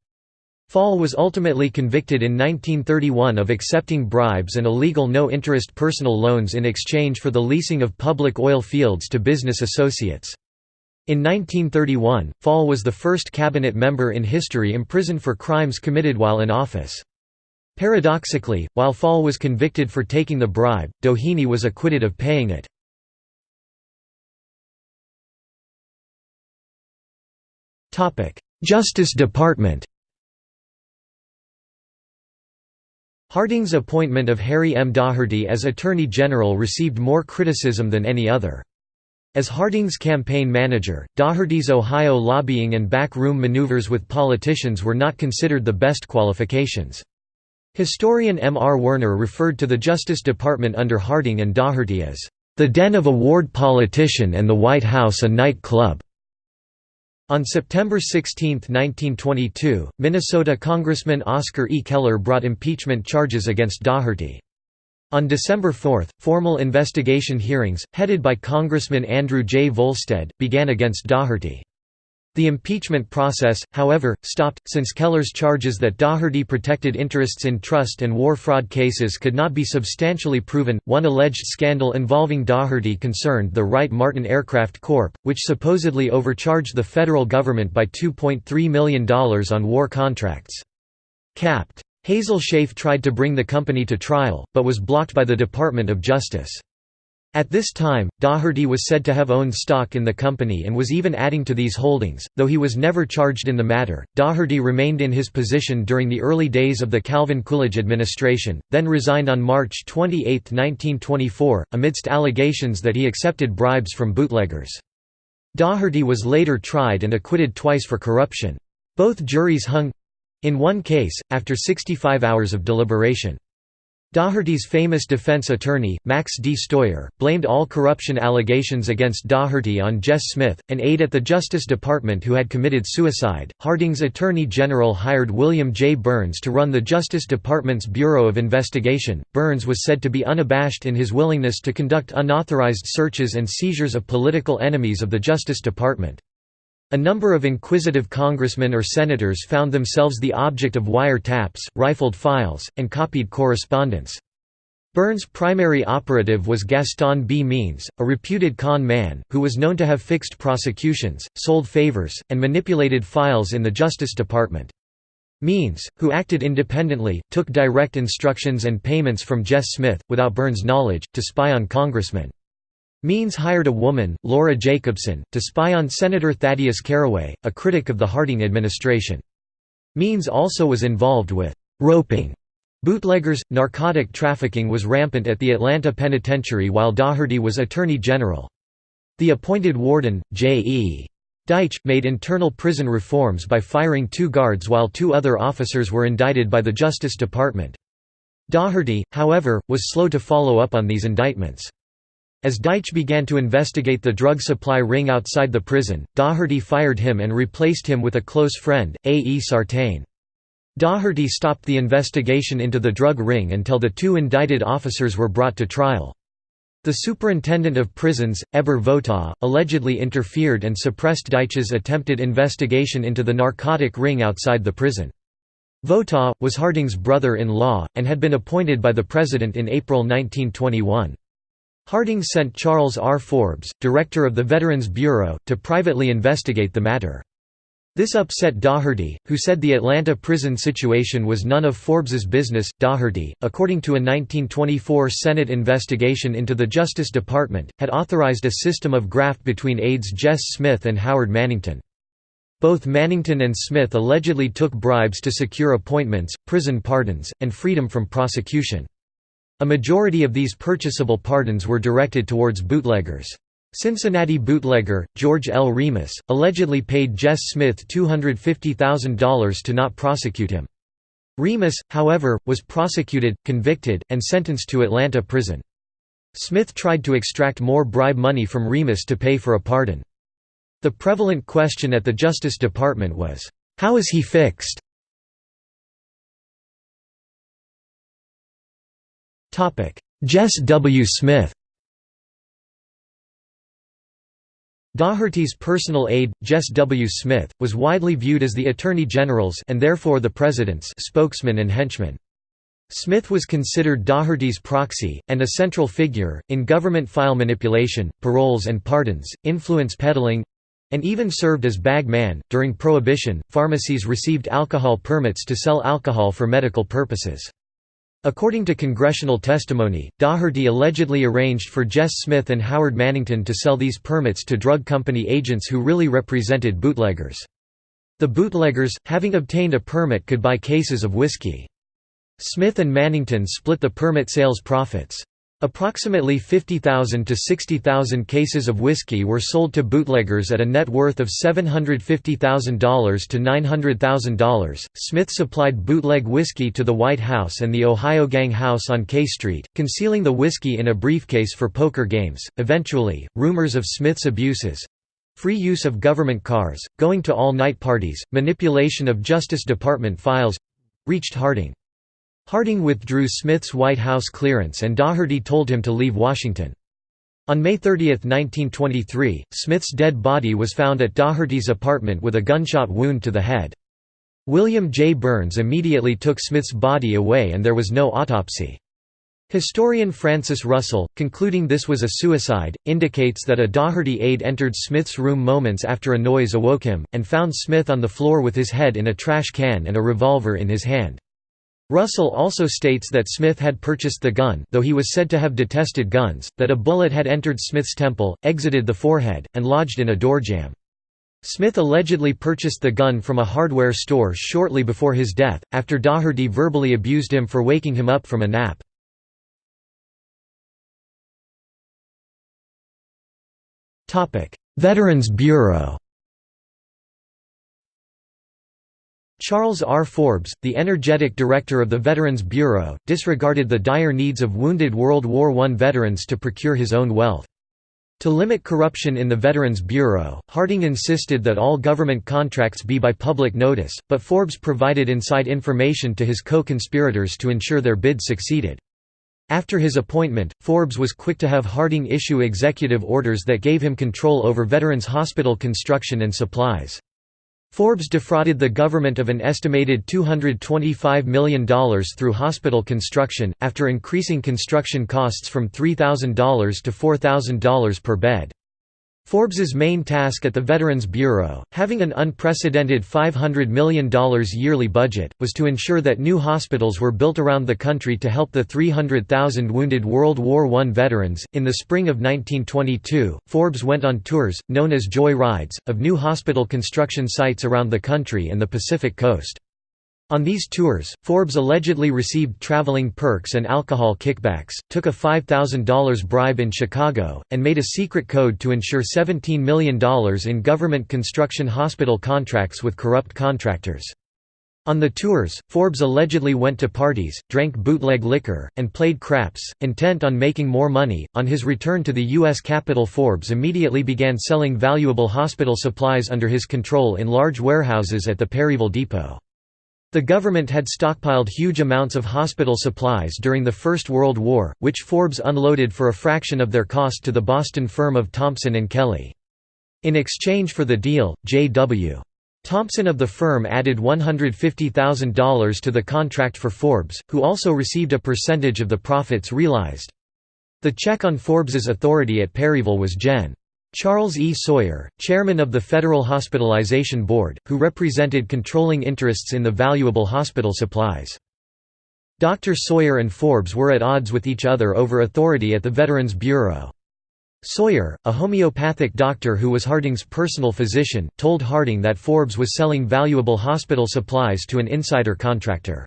Fall was ultimately convicted in 1931 of accepting bribes and illegal no-interest personal loans in exchange for the leasing of public oil fields to business associates. In 1931, Fall was the first cabinet member in history imprisoned for crimes committed while in office. Paradoxically, while Fall was convicted for taking the bribe, Doheny was acquitted of paying it. Justice Department Harding's appointment of Harry M. Daugherty as Attorney General received more criticism than any other. As Harding's campaign manager, Daugherty's Ohio lobbying and backroom maneuvers with politicians were not considered the best qualifications. Historian M. R. Werner referred to the Justice Department under Harding and Daugherty as, "...the den of a ward politician and the White House a night club." On September 16, 1922, Minnesota Congressman Oscar E. Keller brought impeachment charges against Daugherty. On December 4, formal investigation hearings, headed by Congressman Andrew J. Volstead, began against Daugherty. The impeachment process, however, stopped, since Keller's charges that Daugherty protected interests in trust and war fraud cases could not be substantially proven. One alleged scandal involving Daugherty concerned the Wright Martin Aircraft Corp., which supposedly overcharged the federal government by $2.3 million on war contracts. Capt. Hazel Schaaf tried to bring the company to trial, but was blocked by the Department of Justice. At this time, Daugherty was said to have owned stock in the company and was even adding to these holdings, though he was never charged in the matter. Daugherty remained in his position during the early days of the Calvin Coolidge administration, then resigned on March 28, 1924, amidst allegations that he accepted bribes from bootleggers. Daugherty was later tried and acquitted twice for corruption. Both juries hung in one case, after 65 hours of deliberation. Daugherty's famous defense attorney, Max D. Steuer, blamed all corruption allegations against Daugherty on Jess Smith, an aide at the Justice Department who had committed suicide. Harding's attorney general hired William J. Burns to run the Justice Department's Bureau of Investigation. Burns was said to be unabashed in his willingness to conduct unauthorized searches and seizures of political enemies of the Justice Department. A number of inquisitive congressmen or senators found themselves the object of wire taps, rifled files, and copied correspondence. Burns' primary operative was Gaston B. Means, a reputed con man, who was known to have fixed prosecutions, sold favors, and manipulated files in the Justice Department. Means, who acted independently, took direct instructions and payments from Jess Smith, without Burns' knowledge, to spy on congressmen. Means hired a woman, Laura Jacobson, to spy on Senator Thaddeus Caraway, a critic of the Harding administration. Means also was involved with «roping» bootleggers. Narcotic trafficking was rampant at the Atlanta Penitentiary while Daugherty was Attorney General. The appointed warden, J. E. Deitch, made internal prison reforms by firing two guards while two other officers were indicted by the Justice Department. Daugherty, however, was slow to follow up on these indictments. As Deitch began to investigate the drug supply ring outside the prison, Daugherty fired him and replaced him with a close friend, A. E. Sartain. Daugherty stopped the investigation into the drug ring until the two indicted officers were brought to trial. The superintendent of prisons, Eber Votaw, allegedly interfered and suppressed Deitch's attempted investigation into the narcotic ring outside the prison. Votaw, was Harding's brother-in-law, and had been appointed by the president in April 1921. Harding sent Charles R. Forbes, director of the Veterans Bureau, to privately investigate the matter. This upset Daugherty, who said the Atlanta prison situation was none of Forbes's business. Daugherty, according to a 1924 Senate investigation into the Justice Department, had authorized a system of graft between aides Jess Smith and Howard Mannington. Both Mannington and Smith allegedly took bribes to secure appointments, prison pardons, and freedom from prosecution. A majority of these purchasable pardons were directed towards bootleggers. Cincinnati bootlegger, George L. Remus, allegedly paid Jess Smith $250,000 to not prosecute him. Remus, however, was prosecuted, convicted, and sentenced to Atlanta prison. Smith tried to extract more bribe money from Remus to pay for a pardon. The prevalent question at the Justice Department was, "'How is he fixed?' Jess W. Smith Daugherty's personal aide, Jess W. Smith, was widely viewed as the Attorney General's and therefore the President's spokesman and henchman. Smith was considered Daugherty's proxy, and a central figure, in government file manipulation, paroles and pardons, influence peddling, and even served as bag man. During Prohibition, pharmacies received alcohol permits to sell alcohol for medical purposes. According to congressional testimony, Daugherty allegedly arranged for Jess Smith and Howard Mannington to sell these permits to drug company agents who really represented bootleggers. The bootleggers, having obtained a permit could buy cases of whiskey. Smith and Mannington split the permit sales profits. Approximately 50,000 to 60,000 cases of whiskey were sold to bootleggers at a net worth of $750,000 to $900,000. Smith supplied bootleg whiskey to the White House and the Ohio Gang House on K Street, concealing the whiskey in a briefcase for poker games. Eventually, rumors of Smith's abuses free use of government cars, going to all night parties, manipulation of Justice Department files reached Harding. Harding withdrew Smith's White House clearance and Daugherty told him to leave Washington. On May 30, 1923, Smith's dead body was found at Daugherty's apartment with a gunshot wound to the head. William J. Burns immediately took Smith's body away and there was no autopsy. Historian Francis Russell, concluding this was a suicide, indicates that a Daugherty aide entered Smith's room moments after a noise awoke him, and found Smith on the floor with his head in a trash can and a revolver in his hand. Russell also states that Smith had purchased the gun though he was said to have detested guns, that a bullet had entered Smith's temple, exited the forehead, and lodged in a doorjamb. Smith allegedly purchased the gun from a hardware store shortly before his death, after Daugherty verbally abused him for waking him up from a nap. Veterans Bureau Charles R. Forbes, the energetic director of the Veterans Bureau, disregarded the dire needs of wounded World War I veterans to procure his own wealth. To limit corruption in the Veterans Bureau, Harding insisted that all government contracts be by public notice, but Forbes provided inside information to his co-conspirators to ensure their bid succeeded. After his appointment, Forbes was quick to have Harding issue executive orders that gave him control over veterans' hospital construction and supplies. Forbes defrauded the government of an estimated $225 million through hospital construction, after increasing construction costs from $3,000 to $4,000 per bed. Forbes's main task at the Veterans Bureau, having an unprecedented $500 million yearly budget, was to ensure that new hospitals were built around the country to help the 300,000 wounded World War I veterans. In the spring of 1922, Forbes went on tours, known as Joy Rides, of new hospital construction sites around the country and the Pacific coast. On these tours, Forbes allegedly received traveling perks and alcohol kickbacks, took a $5,000 bribe in Chicago, and made a secret code to ensure $17 million in government construction hospital contracts with corrupt contractors. On the tours, Forbes allegedly went to parties, drank bootleg liquor, and played craps, intent on making more money. On his return to the U.S. Capitol, Forbes immediately began selling valuable hospital supplies under his control in large warehouses at the Perryville Depot. The government had stockpiled huge amounts of hospital supplies during the First World War, which Forbes unloaded for a fraction of their cost to the Boston firm of Thompson & Kelly. In exchange for the deal, J.W. Thompson of the firm added $150,000 to the contract for Forbes, who also received a percentage of the profits realized. The check on Forbes's authority at Perryville was Gen. Charles E. Sawyer, chairman of the Federal Hospitalization Board, who represented controlling interests in the valuable hospital supplies. Dr. Sawyer and Forbes were at odds with each other over authority at the Veterans Bureau. Sawyer, a homeopathic doctor who was Harding's personal physician, told Harding that Forbes was selling valuable hospital supplies to an insider contractor.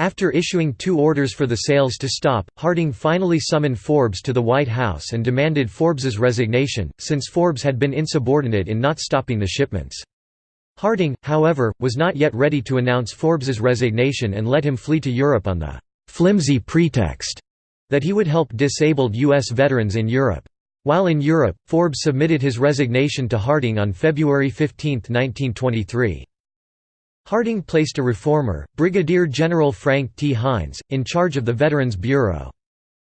After issuing two orders for the sales to stop, Harding finally summoned Forbes to the White House and demanded Forbes's resignation, since Forbes had been insubordinate in not stopping the shipments. Harding, however, was not yet ready to announce Forbes's resignation and let him flee to Europe on the «flimsy pretext» that he would help disabled U.S. veterans in Europe. While in Europe, Forbes submitted his resignation to Harding on February 15, 1923. Harding placed a reformer, Brigadier General Frank T. Hines, in charge of the Veterans Bureau.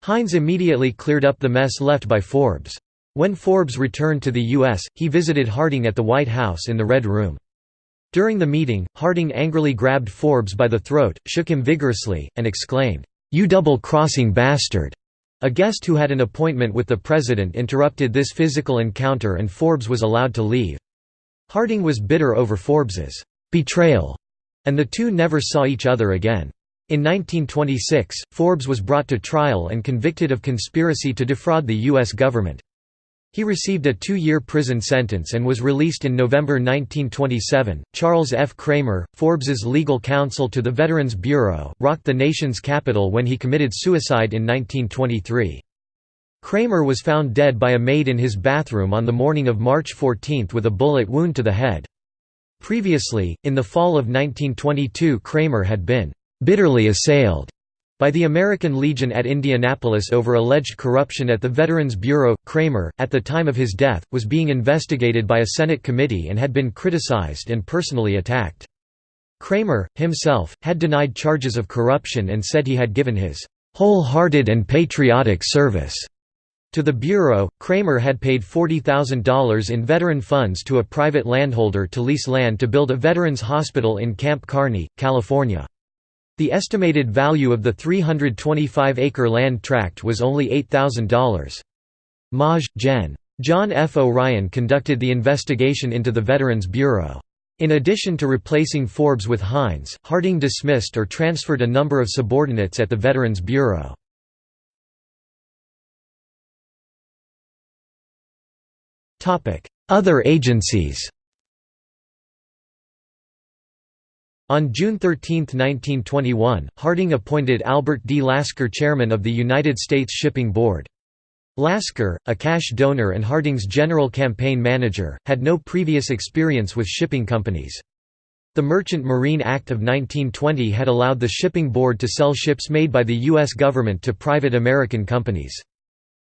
Hines immediately cleared up the mess left by Forbes. When Forbes returned to the U.S., he visited Harding at the White House in the Red Room. During the meeting, Harding angrily grabbed Forbes by the throat, shook him vigorously, and exclaimed, "'You double-crossing bastard!' A guest who had an appointment with the president interrupted this physical encounter and Forbes was allowed to leave. Harding was bitter over Forbes's betrayal, and the two never saw each other again. In 1926, Forbes was brought to trial and convicted of conspiracy to defraud the U.S. government. He received a two-year prison sentence and was released in November 1927. Charles F. Cramer, Forbes's legal counsel to the Veterans Bureau, rocked the nation's capital when he committed suicide in 1923. Cramer was found dead by a maid in his bathroom on the morning of March 14 with a bullet wound to the head. Previously, in the fall of 1922 Cramer had been «bitterly assailed» by the American Legion at Indianapolis over alleged corruption at the Veterans Bureau. Cramer, at the time of his death, was being investigated by a Senate committee and had been criticized and personally attacked. Cramer, himself, had denied charges of corruption and said he had given his wholehearted and patriotic service to the Bureau, Cramer had paid $40,000 in veteran funds to a private landholder to lease land to build a veterans hospital in Camp Kearney, California. The estimated value of the 325-acre land tract was only $8,000. Maj. Gen. John F. O'Ryan conducted the investigation into the Veterans Bureau. In addition to replacing Forbes with Hines, Harding dismissed or transferred a number of subordinates at the Veterans Bureau. Other agencies On June 13, 1921, Harding appointed Albert D. Lasker chairman of the United States Shipping Board. Lasker, a cash donor and Harding's general campaign manager, had no previous experience with shipping companies. The Merchant Marine Act of 1920 had allowed the shipping board to sell ships made by the U.S. government to private American companies.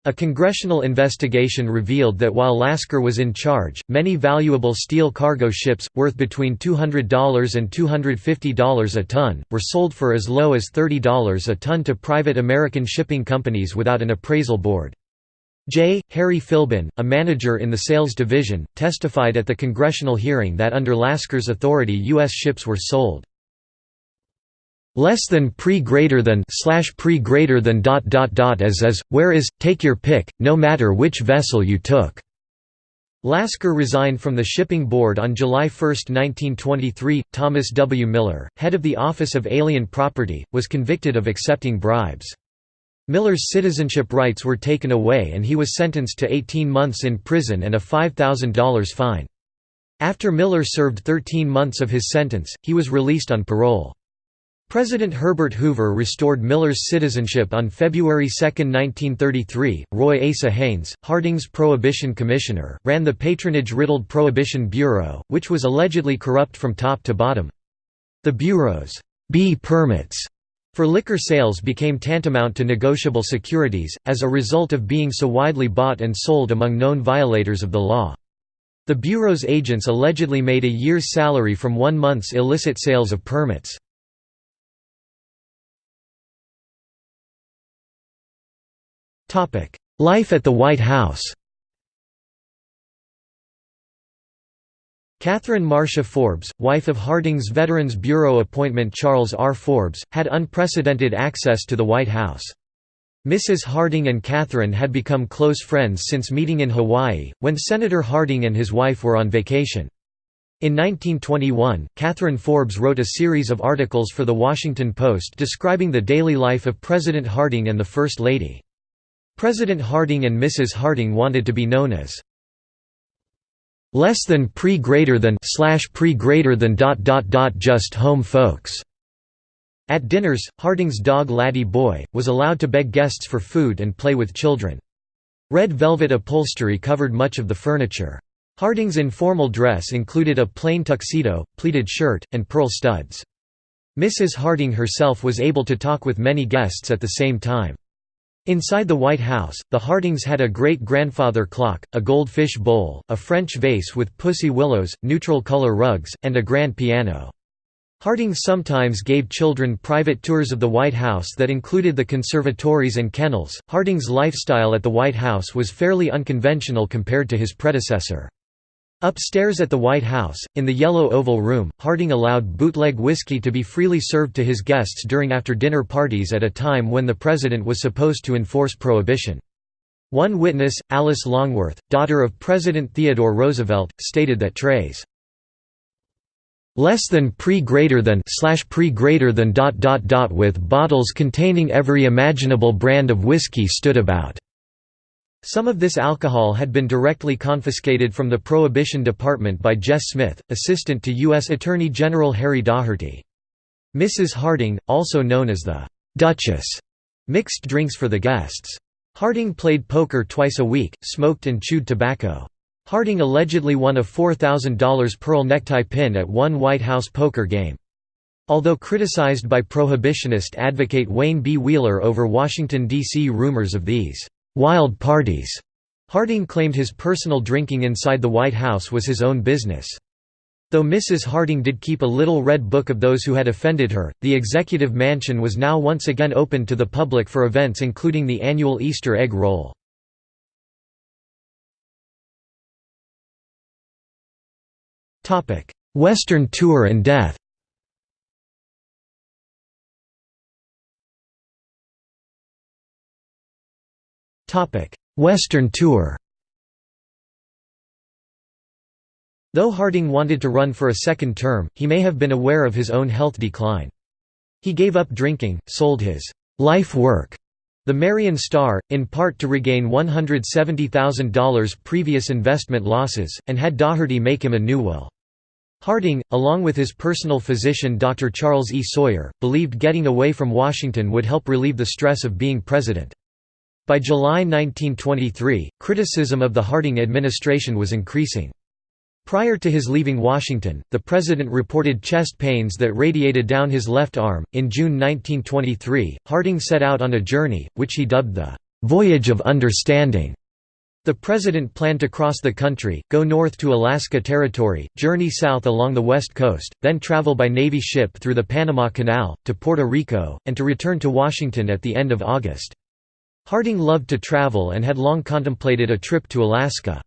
A congressional investigation revealed that while Lasker was in charge, many valuable steel cargo ships, worth between $200 and $250 a ton, were sold for as low as $30 a ton to private American shipping companies without an appraisal board. J. Harry Philbin, a manager in the sales division, testified at the congressional hearing that under Lasker's authority U.S. ships were sold less than pre greater than slash pre greater than dot dot dot as is, where is, take your pick, no matter which vessel you took. Lasker resigned from the shipping board on July 1, 1923. Thomas W. Miller, head of the Office of Alien Property, was convicted of accepting bribes. Miller's citizenship rights were taken away and he was sentenced to 18 months in prison and a $5,000 fine. After Miller served 13 months of his sentence, he was released on parole. President Herbert Hoover restored Miller's citizenship on February 2, 1933. Roy Asa Haynes, Harding's Prohibition Commissioner, ran the patronage-riddled Prohibition Bureau, which was allegedly corrupt from top to bottom. The Bureau's B permits for liquor sales became tantamount to negotiable securities, as a result of being so widely bought and sold among known violators of the law. The Bureau's agents allegedly made a year's salary from one month's illicit sales of permits. Life at the White House Catherine Marcia Forbes, wife of Harding's Veterans Bureau appointment Charles R. Forbes, had unprecedented access to the White House. Mrs. Harding and Catherine had become close friends since meeting in Hawaii, when Senator Harding and his wife were on vacation. In 1921, Catherine Forbes wrote a series of articles for The Washington Post describing the daily life of President Harding and the First Lady. President Harding and Mrs. Harding wanted to be known as less than pre greater than slash pre greater than dot dot dot just home folks. At dinners, Harding's dog Laddie Boy, was allowed to beg guests for food and play with children. Red velvet upholstery covered much of the furniture. Harding's informal dress included a plain tuxedo, pleated shirt, and pearl studs. Mrs. Harding herself was able to talk with many guests at the same time. Inside the White House, the Hardings had a great-grandfather clock, a goldfish bowl, a French vase with pussy willows, neutral-color rugs, and a grand piano. Harding sometimes gave children private tours of the White House that included the conservatories and kennels. Harding's lifestyle at the White House was fairly unconventional compared to his predecessor. Upstairs at the White House, in the Yellow Oval Room, Harding allowed bootleg whiskey to be freely served to his guests during after-dinner parties at a time when the president was supposed to enforce prohibition. One witness, Alice Longworth, daughter of President Theodore Roosevelt, stated that trays less than pre greater than slash pre greater than dot dot dot with bottles containing every imaginable brand of whiskey stood about. Some of this alcohol had been directly confiscated from the Prohibition Department by Jess Smith, assistant to U.S. Attorney General Harry Daugherty. Mrs. Harding, also known as the «Duchess», mixed drinks for the guests. Harding played poker twice a week, smoked and chewed tobacco. Harding allegedly won a $4,000 pearl necktie pin at one White House poker game. Although criticized by prohibitionist advocate Wayne B. Wheeler over Washington, D.C. rumors of these wild parties. Harding claimed his personal drinking inside the White House was his own business. Though Mrs. Harding did keep a little red book of those who had offended her, the executive mansion was now once again open to the public for events including the annual Easter egg roll. Western tour and death Western Tour Though Harding wanted to run for a second term, he may have been aware of his own health decline. He gave up drinking, sold his life work, the Marion Star, in part to regain $170,000 previous investment losses, and had Daugherty make him a new will. Harding, along with his personal physician Dr. Charles E. Sawyer, believed getting away from Washington would help relieve the stress of being president. By July 1923, criticism of the Harding administration was increasing. Prior to his leaving Washington, the president reported chest pains that radiated down his left arm. In June 1923, Harding set out on a journey, which he dubbed the Voyage of Understanding. The president planned to cross the country, go north to Alaska Territory, journey south along the west coast, then travel by Navy ship through the Panama Canal, to Puerto Rico, and to return to Washington at the end of August. Harding loved to travel and had long contemplated a trip to Alaska.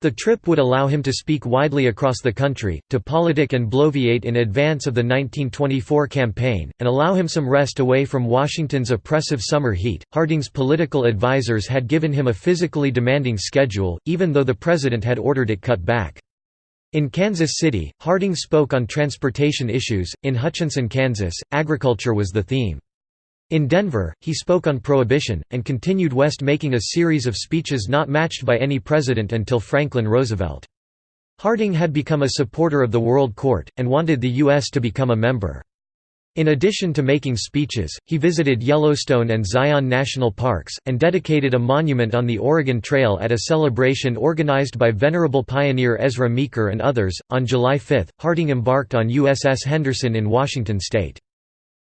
The trip would allow him to speak widely across the country, to politic and bloviate in advance of the 1924 campaign, and allow him some rest away from Washington's oppressive summer heat. Harding's political advisers had given him a physically demanding schedule, even though the president had ordered it cut back. In Kansas City, Harding spoke on transportation issues, in Hutchinson, Kansas, agriculture was the theme. In Denver, he spoke on prohibition, and continued west making a series of speeches not matched by any president until Franklin Roosevelt. Harding had become a supporter of the World Court, and wanted the U.S. to become a member. In addition to making speeches, he visited Yellowstone and Zion National Parks, and dedicated a monument on the Oregon Trail at a celebration organized by venerable pioneer Ezra Meeker and others. On July 5, Harding embarked on USS Henderson in Washington state.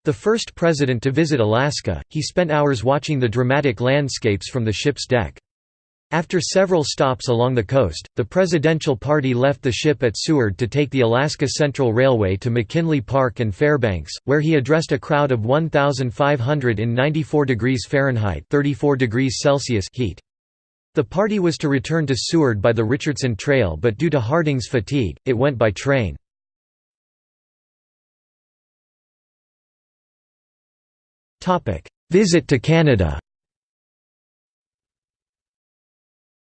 The first president to visit Alaska, he spent hours watching the dramatic landscapes from the ship's deck. After several stops along the coast, the presidential party left the ship at Seward to take the Alaska Central Railway to McKinley Park and Fairbanks, where he addressed a crowd of 1,500 in 94 degrees Fahrenheit 34 degrees Celsius heat. The party was to return to Seward by the Richardson Trail but due to Harding's fatigue, it went by train. Visit to Canada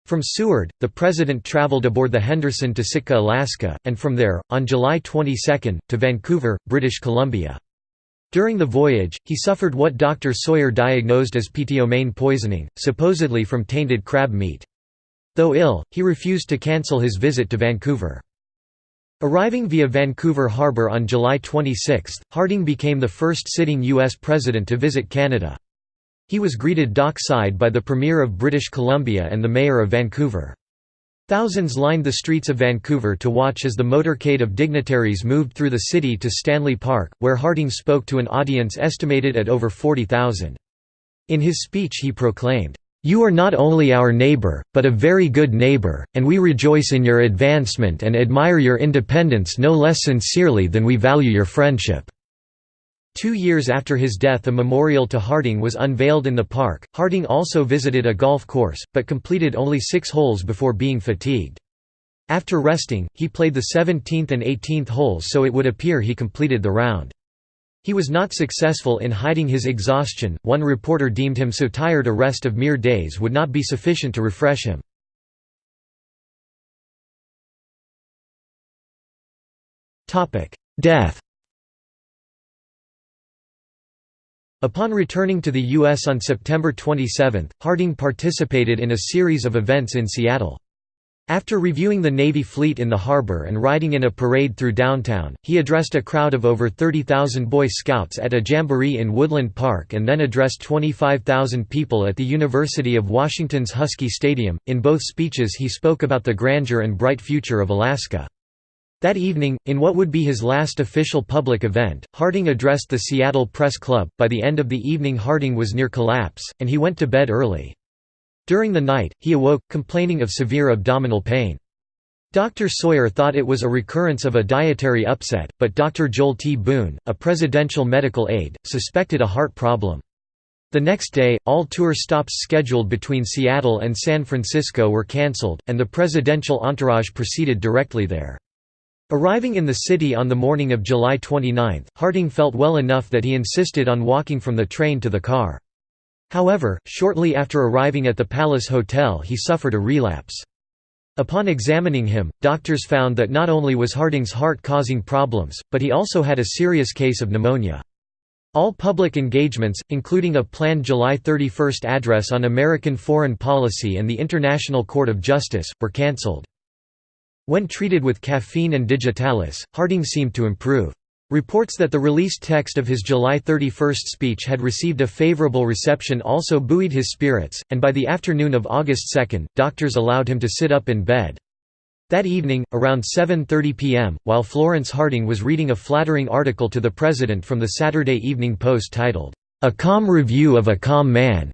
From Seward, the President traveled aboard the Henderson to Sitka, Alaska, and from there, on July 22, to Vancouver, British Columbia. During the voyage, he suffered what Dr. Sawyer diagnosed as ptomaine poisoning, supposedly from tainted crab meat. Though ill, he refused to cancel his visit to Vancouver. Arriving via Vancouver Harbour on July 26, Harding became the first sitting U.S. president to visit Canada. He was greeted dockside by the Premier of British Columbia and the Mayor of Vancouver. Thousands lined the streets of Vancouver to watch as the motorcade of dignitaries moved through the city to Stanley Park, where Harding spoke to an audience estimated at over 40,000. In his speech he proclaimed, "'You are not only our neighbor, but a very good neighbor, and we rejoice in your advancement and admire your independence no less sincerely than we value your friendship.' Two years after his death a memorial to Harding was unveiled in the park. Harding also visited a golf course, but completed only six holes before being fatigued. After resting, he played the 17th and 18th holes so it would appear he completed the round. He was not successful in hiding his exhaustion, one reporter deemed him so tired a rest of mere days would not be sufficient to refresh him. Death Upon returning to the U.S. on September 27, Harding participated in a series of events in Seattle. After reviewing the Navy fleet in the harbor and riding in a parade through downtown, he addressed a crowd of over 30,000 Boy Scouts at a jamboree in Woodland Park and then addressed 25,000 people at the University of Washington's Husky Stadium. In both speeches, he spoke about the grandeur and bright future of Alaska. That evening, in what would be his last official public event, Harding addressed the Seattle Press Club. By the end of the evening, Harding was near collapse, and he went to bed early. During the night, he awoke, complaining of severe abdominal pain. Dr. Sawyer thought it was a recurrence of a dietary upset, but Dr. Joel T. Boone, a presidential medical aide, suspected a heart problem. The next day, all tour stops scheduled between Seattle and San Francisco were cancelled, and the presidential entourage proceeded directly there. Arriving in the city on the morning of July 29, Harding felt well enough that he insisted on walking from the train to the car. However, shortly after arriving at the Palace Hotel he suffered a relapse. Upon examining him, doctors found that not only was Harding's heart causing problems, but he also had a serious case of pneumonia. All public engagements, including a planned July 31 address on American foreign policy and the International Court of Justice, were cancelled. When treated with caffeine and digitalis, Harding seemed to improve. Reports that the released text of his July 31 speech had received a favorable reception also buoyed his spirits, and by the afternoon of August 2, doctors allowed him to sit up in bed. That evening, around 7.30 p.m., while Florence Harding was reading a flattering article to the President from the Saturday Evening Post titled, "'A Calm Review of a Calm Man'",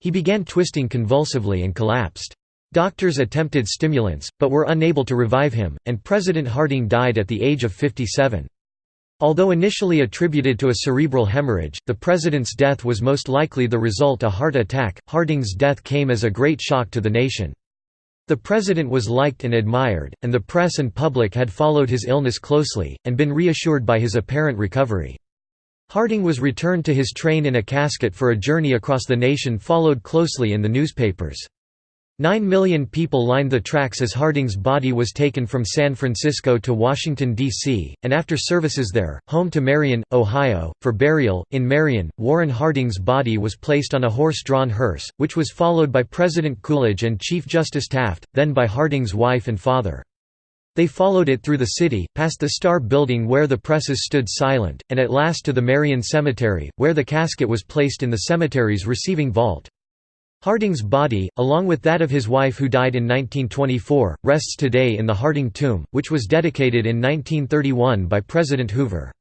he began twisting convulsively and collapsed. Doctors attempted stimulants, but were unable to revive him, and President Harding died at the age of 57. Although initially attributed to a cerebral hemorrhage, the president's death was most likely the result a heart attack. Harding's death came as a great shock to the nation. The president was liked and admired, and the press and public had followed his illness closely, and been reassured by his apparent recovery. Harding was returned to his train in a casket for a journey across the nation followed closely in the newspapers. Nine million people lined the tracks as Harding's body was taken from San Francisco to Washington, D.C., and after services there, home to Marion, Ohio, for burial. In Marion, Warren Harding's body was placed on a horse drawn hearse, which was followed by President Coolidge and Chief Justice Taft, then by Harding's wife and father. They followed it through the city, past the Star Building where the presses stood silent, and at last to the Marion Cemetery, where the casket was placed in the cemetery's receiving vault. Harding's body, along with that of his wife who died in 1924, rests today in the Harding Tomb, which was dedicated in 1931 by President Hoover.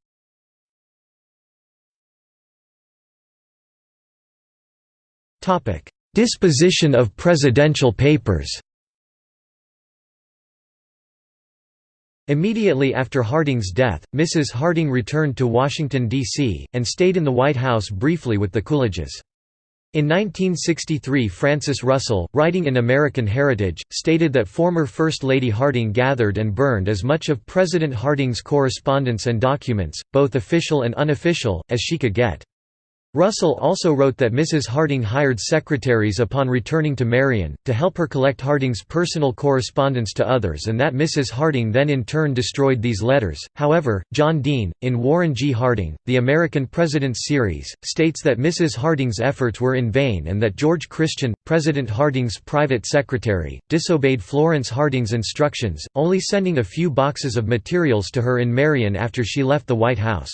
Disposition of presidential papers Immediately after Harding's death, Mrs. Harding returned to Washington, D.C., and stayed in the White House briefly with the Coolidges. In 1963 Francis Russell, writing in American Heritage, stated that former First Lady Harding gathered and burned as much of President Harding's correspondence and documents, both official and unofficial, as she could get. Russell also wrote that Mrs. Harding hired secretaries upon returning to Marion, to help her collect Harding's personal correspondence to others and that Mrs. Harding then in turn destroyed these letters. However, John Dean, in Warren G. Harding, The American Presidents series, states that Mrs. Harding's efforts were in vain and that George Christian, President Harding's private secretary, disobeyed Florence Harding's instructions, only sending a few boxes of materials to her in Marion after she left the White House.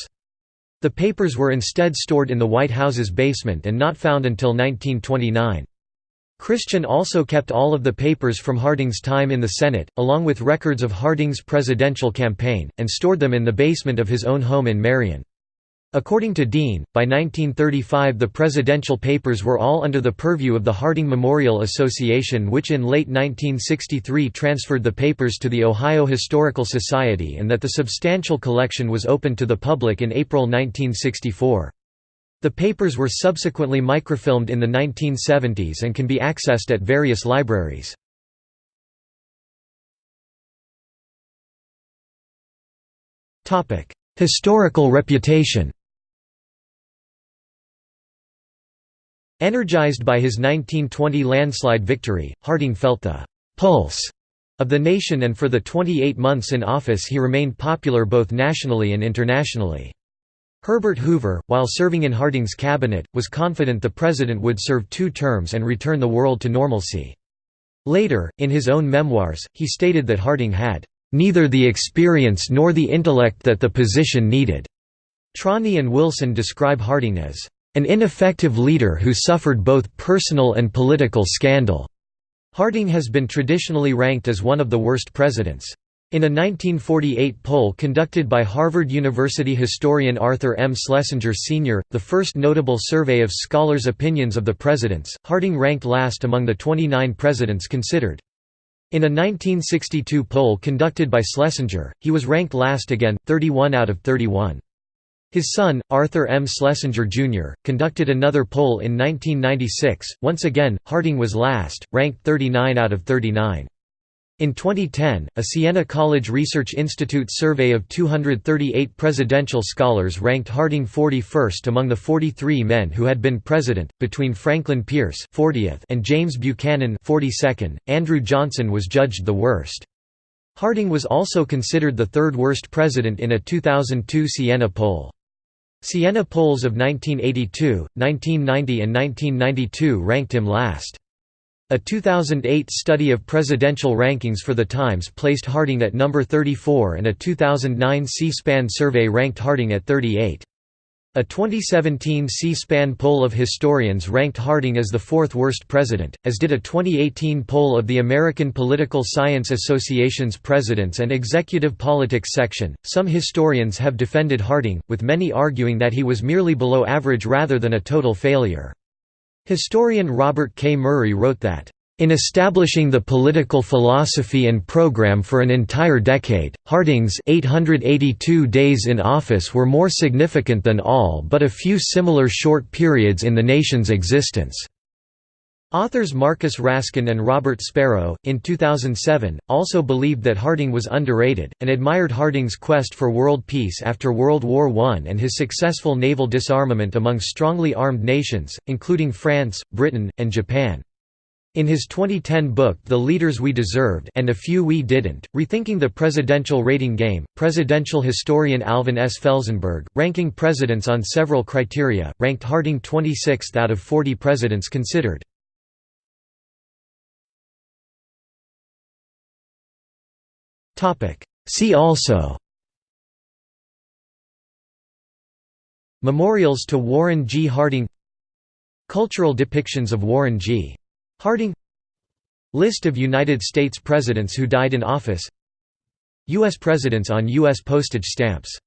The papers were instead stored in the White House's basement and not found until 1929. Christian also kept all of the papers from Harding's time in the Senate, along with records of Harding's presidential campaign, and stored them in the basement of his own home in Marion. According to Dean, by 1935 the presidential papers were all under the purview of the Harding Memorial Association which in late 1963 transferred the papers to the Ohio Historical Society and that the substantial collection was opened to the public in April 1964. The papers were subsequently microfilmed in the 1970s and can be accessed at various libraries. Historical reputation Energized by his 1920 landslide victory, Harding felt the «pulse» of the nation and for the 28 months in office he remained popular both nationally and internationally. Herbert Hoover, while serving in Harding's cabinet, was confident the president would serve two terms and return the world to normalcy. Later, in his own memoirs, he stated that Harding had "...neither the experience nor the intellect that the position needed." Trani and Wilson describe Harding as an ineffective leader who suffered both personal and political scandal. Harding has been traditionally ranked as one of the worst presidents. In a 1948 poll conducted by Harvard University historian Arthur M. Schlesinger Sr., the first notable survey of scholars' opinions of the presidents, Harding ranked last among the 29 presidents considered. In a 1962 poll conducted by Schlesinger, he was ranked last again, 31 out of 31. His son, Arthur M. Schlesinger, Jr., conducted another poll in 1996. Once again, Harding was last, ranked 39 out of 39. In 2010, a Siena College Research Institute survey of 238 presidential scholars ranked Harding 41st among the 43 men who had been president. Between Franklin Pierce (40th) and James Buchanan (42nd), Andrew Johnson was judged the worst. Harding was also considered the third worst president in a 2002 Siena poll. Siena polls of 1982, 1990 and 1992 ranked him last. A 2008 study of presidential rankings for The Times placed Harding at number 34 and a 2009 C-SPAN survey ranked Harding at 38. A 2017 C-SPAN poll of historians ranked Harding as the fourth worst president, as did a 2018 poll of the American Political Science Association's Presidents and Executive Politics section. Some historians have defended Harding, with many arguing that he was merely below average rather than a total failure. Historian Robert K. Murray wrote that in establishing the political philosophy and program for an entire decade, Harding's 882 days in office were more significant than all but a few similar short periods in the nation's existence. Authors Marcus Raskin and Robert Spero, in 2007, also believed that Harding was underrated, and admired Harding's quest for world peace after World War I and his successful naval disarmament among strongly armed nations, including France, Britain, and Japan. In his 2010 book The Leaders We Deserved and a Few We Didn't, Rethinking the Presidential Rating Game, presidential historian Alvin S. Felzenberg, ranking presidents on several criteria, ranked Harding 26th out of 40 presidents considered. See also Memorials to Warren G. Harding Cultural depictions of Warren G. Harding List of United States presidents who died in office U.S. presidents on U.S. postage stamps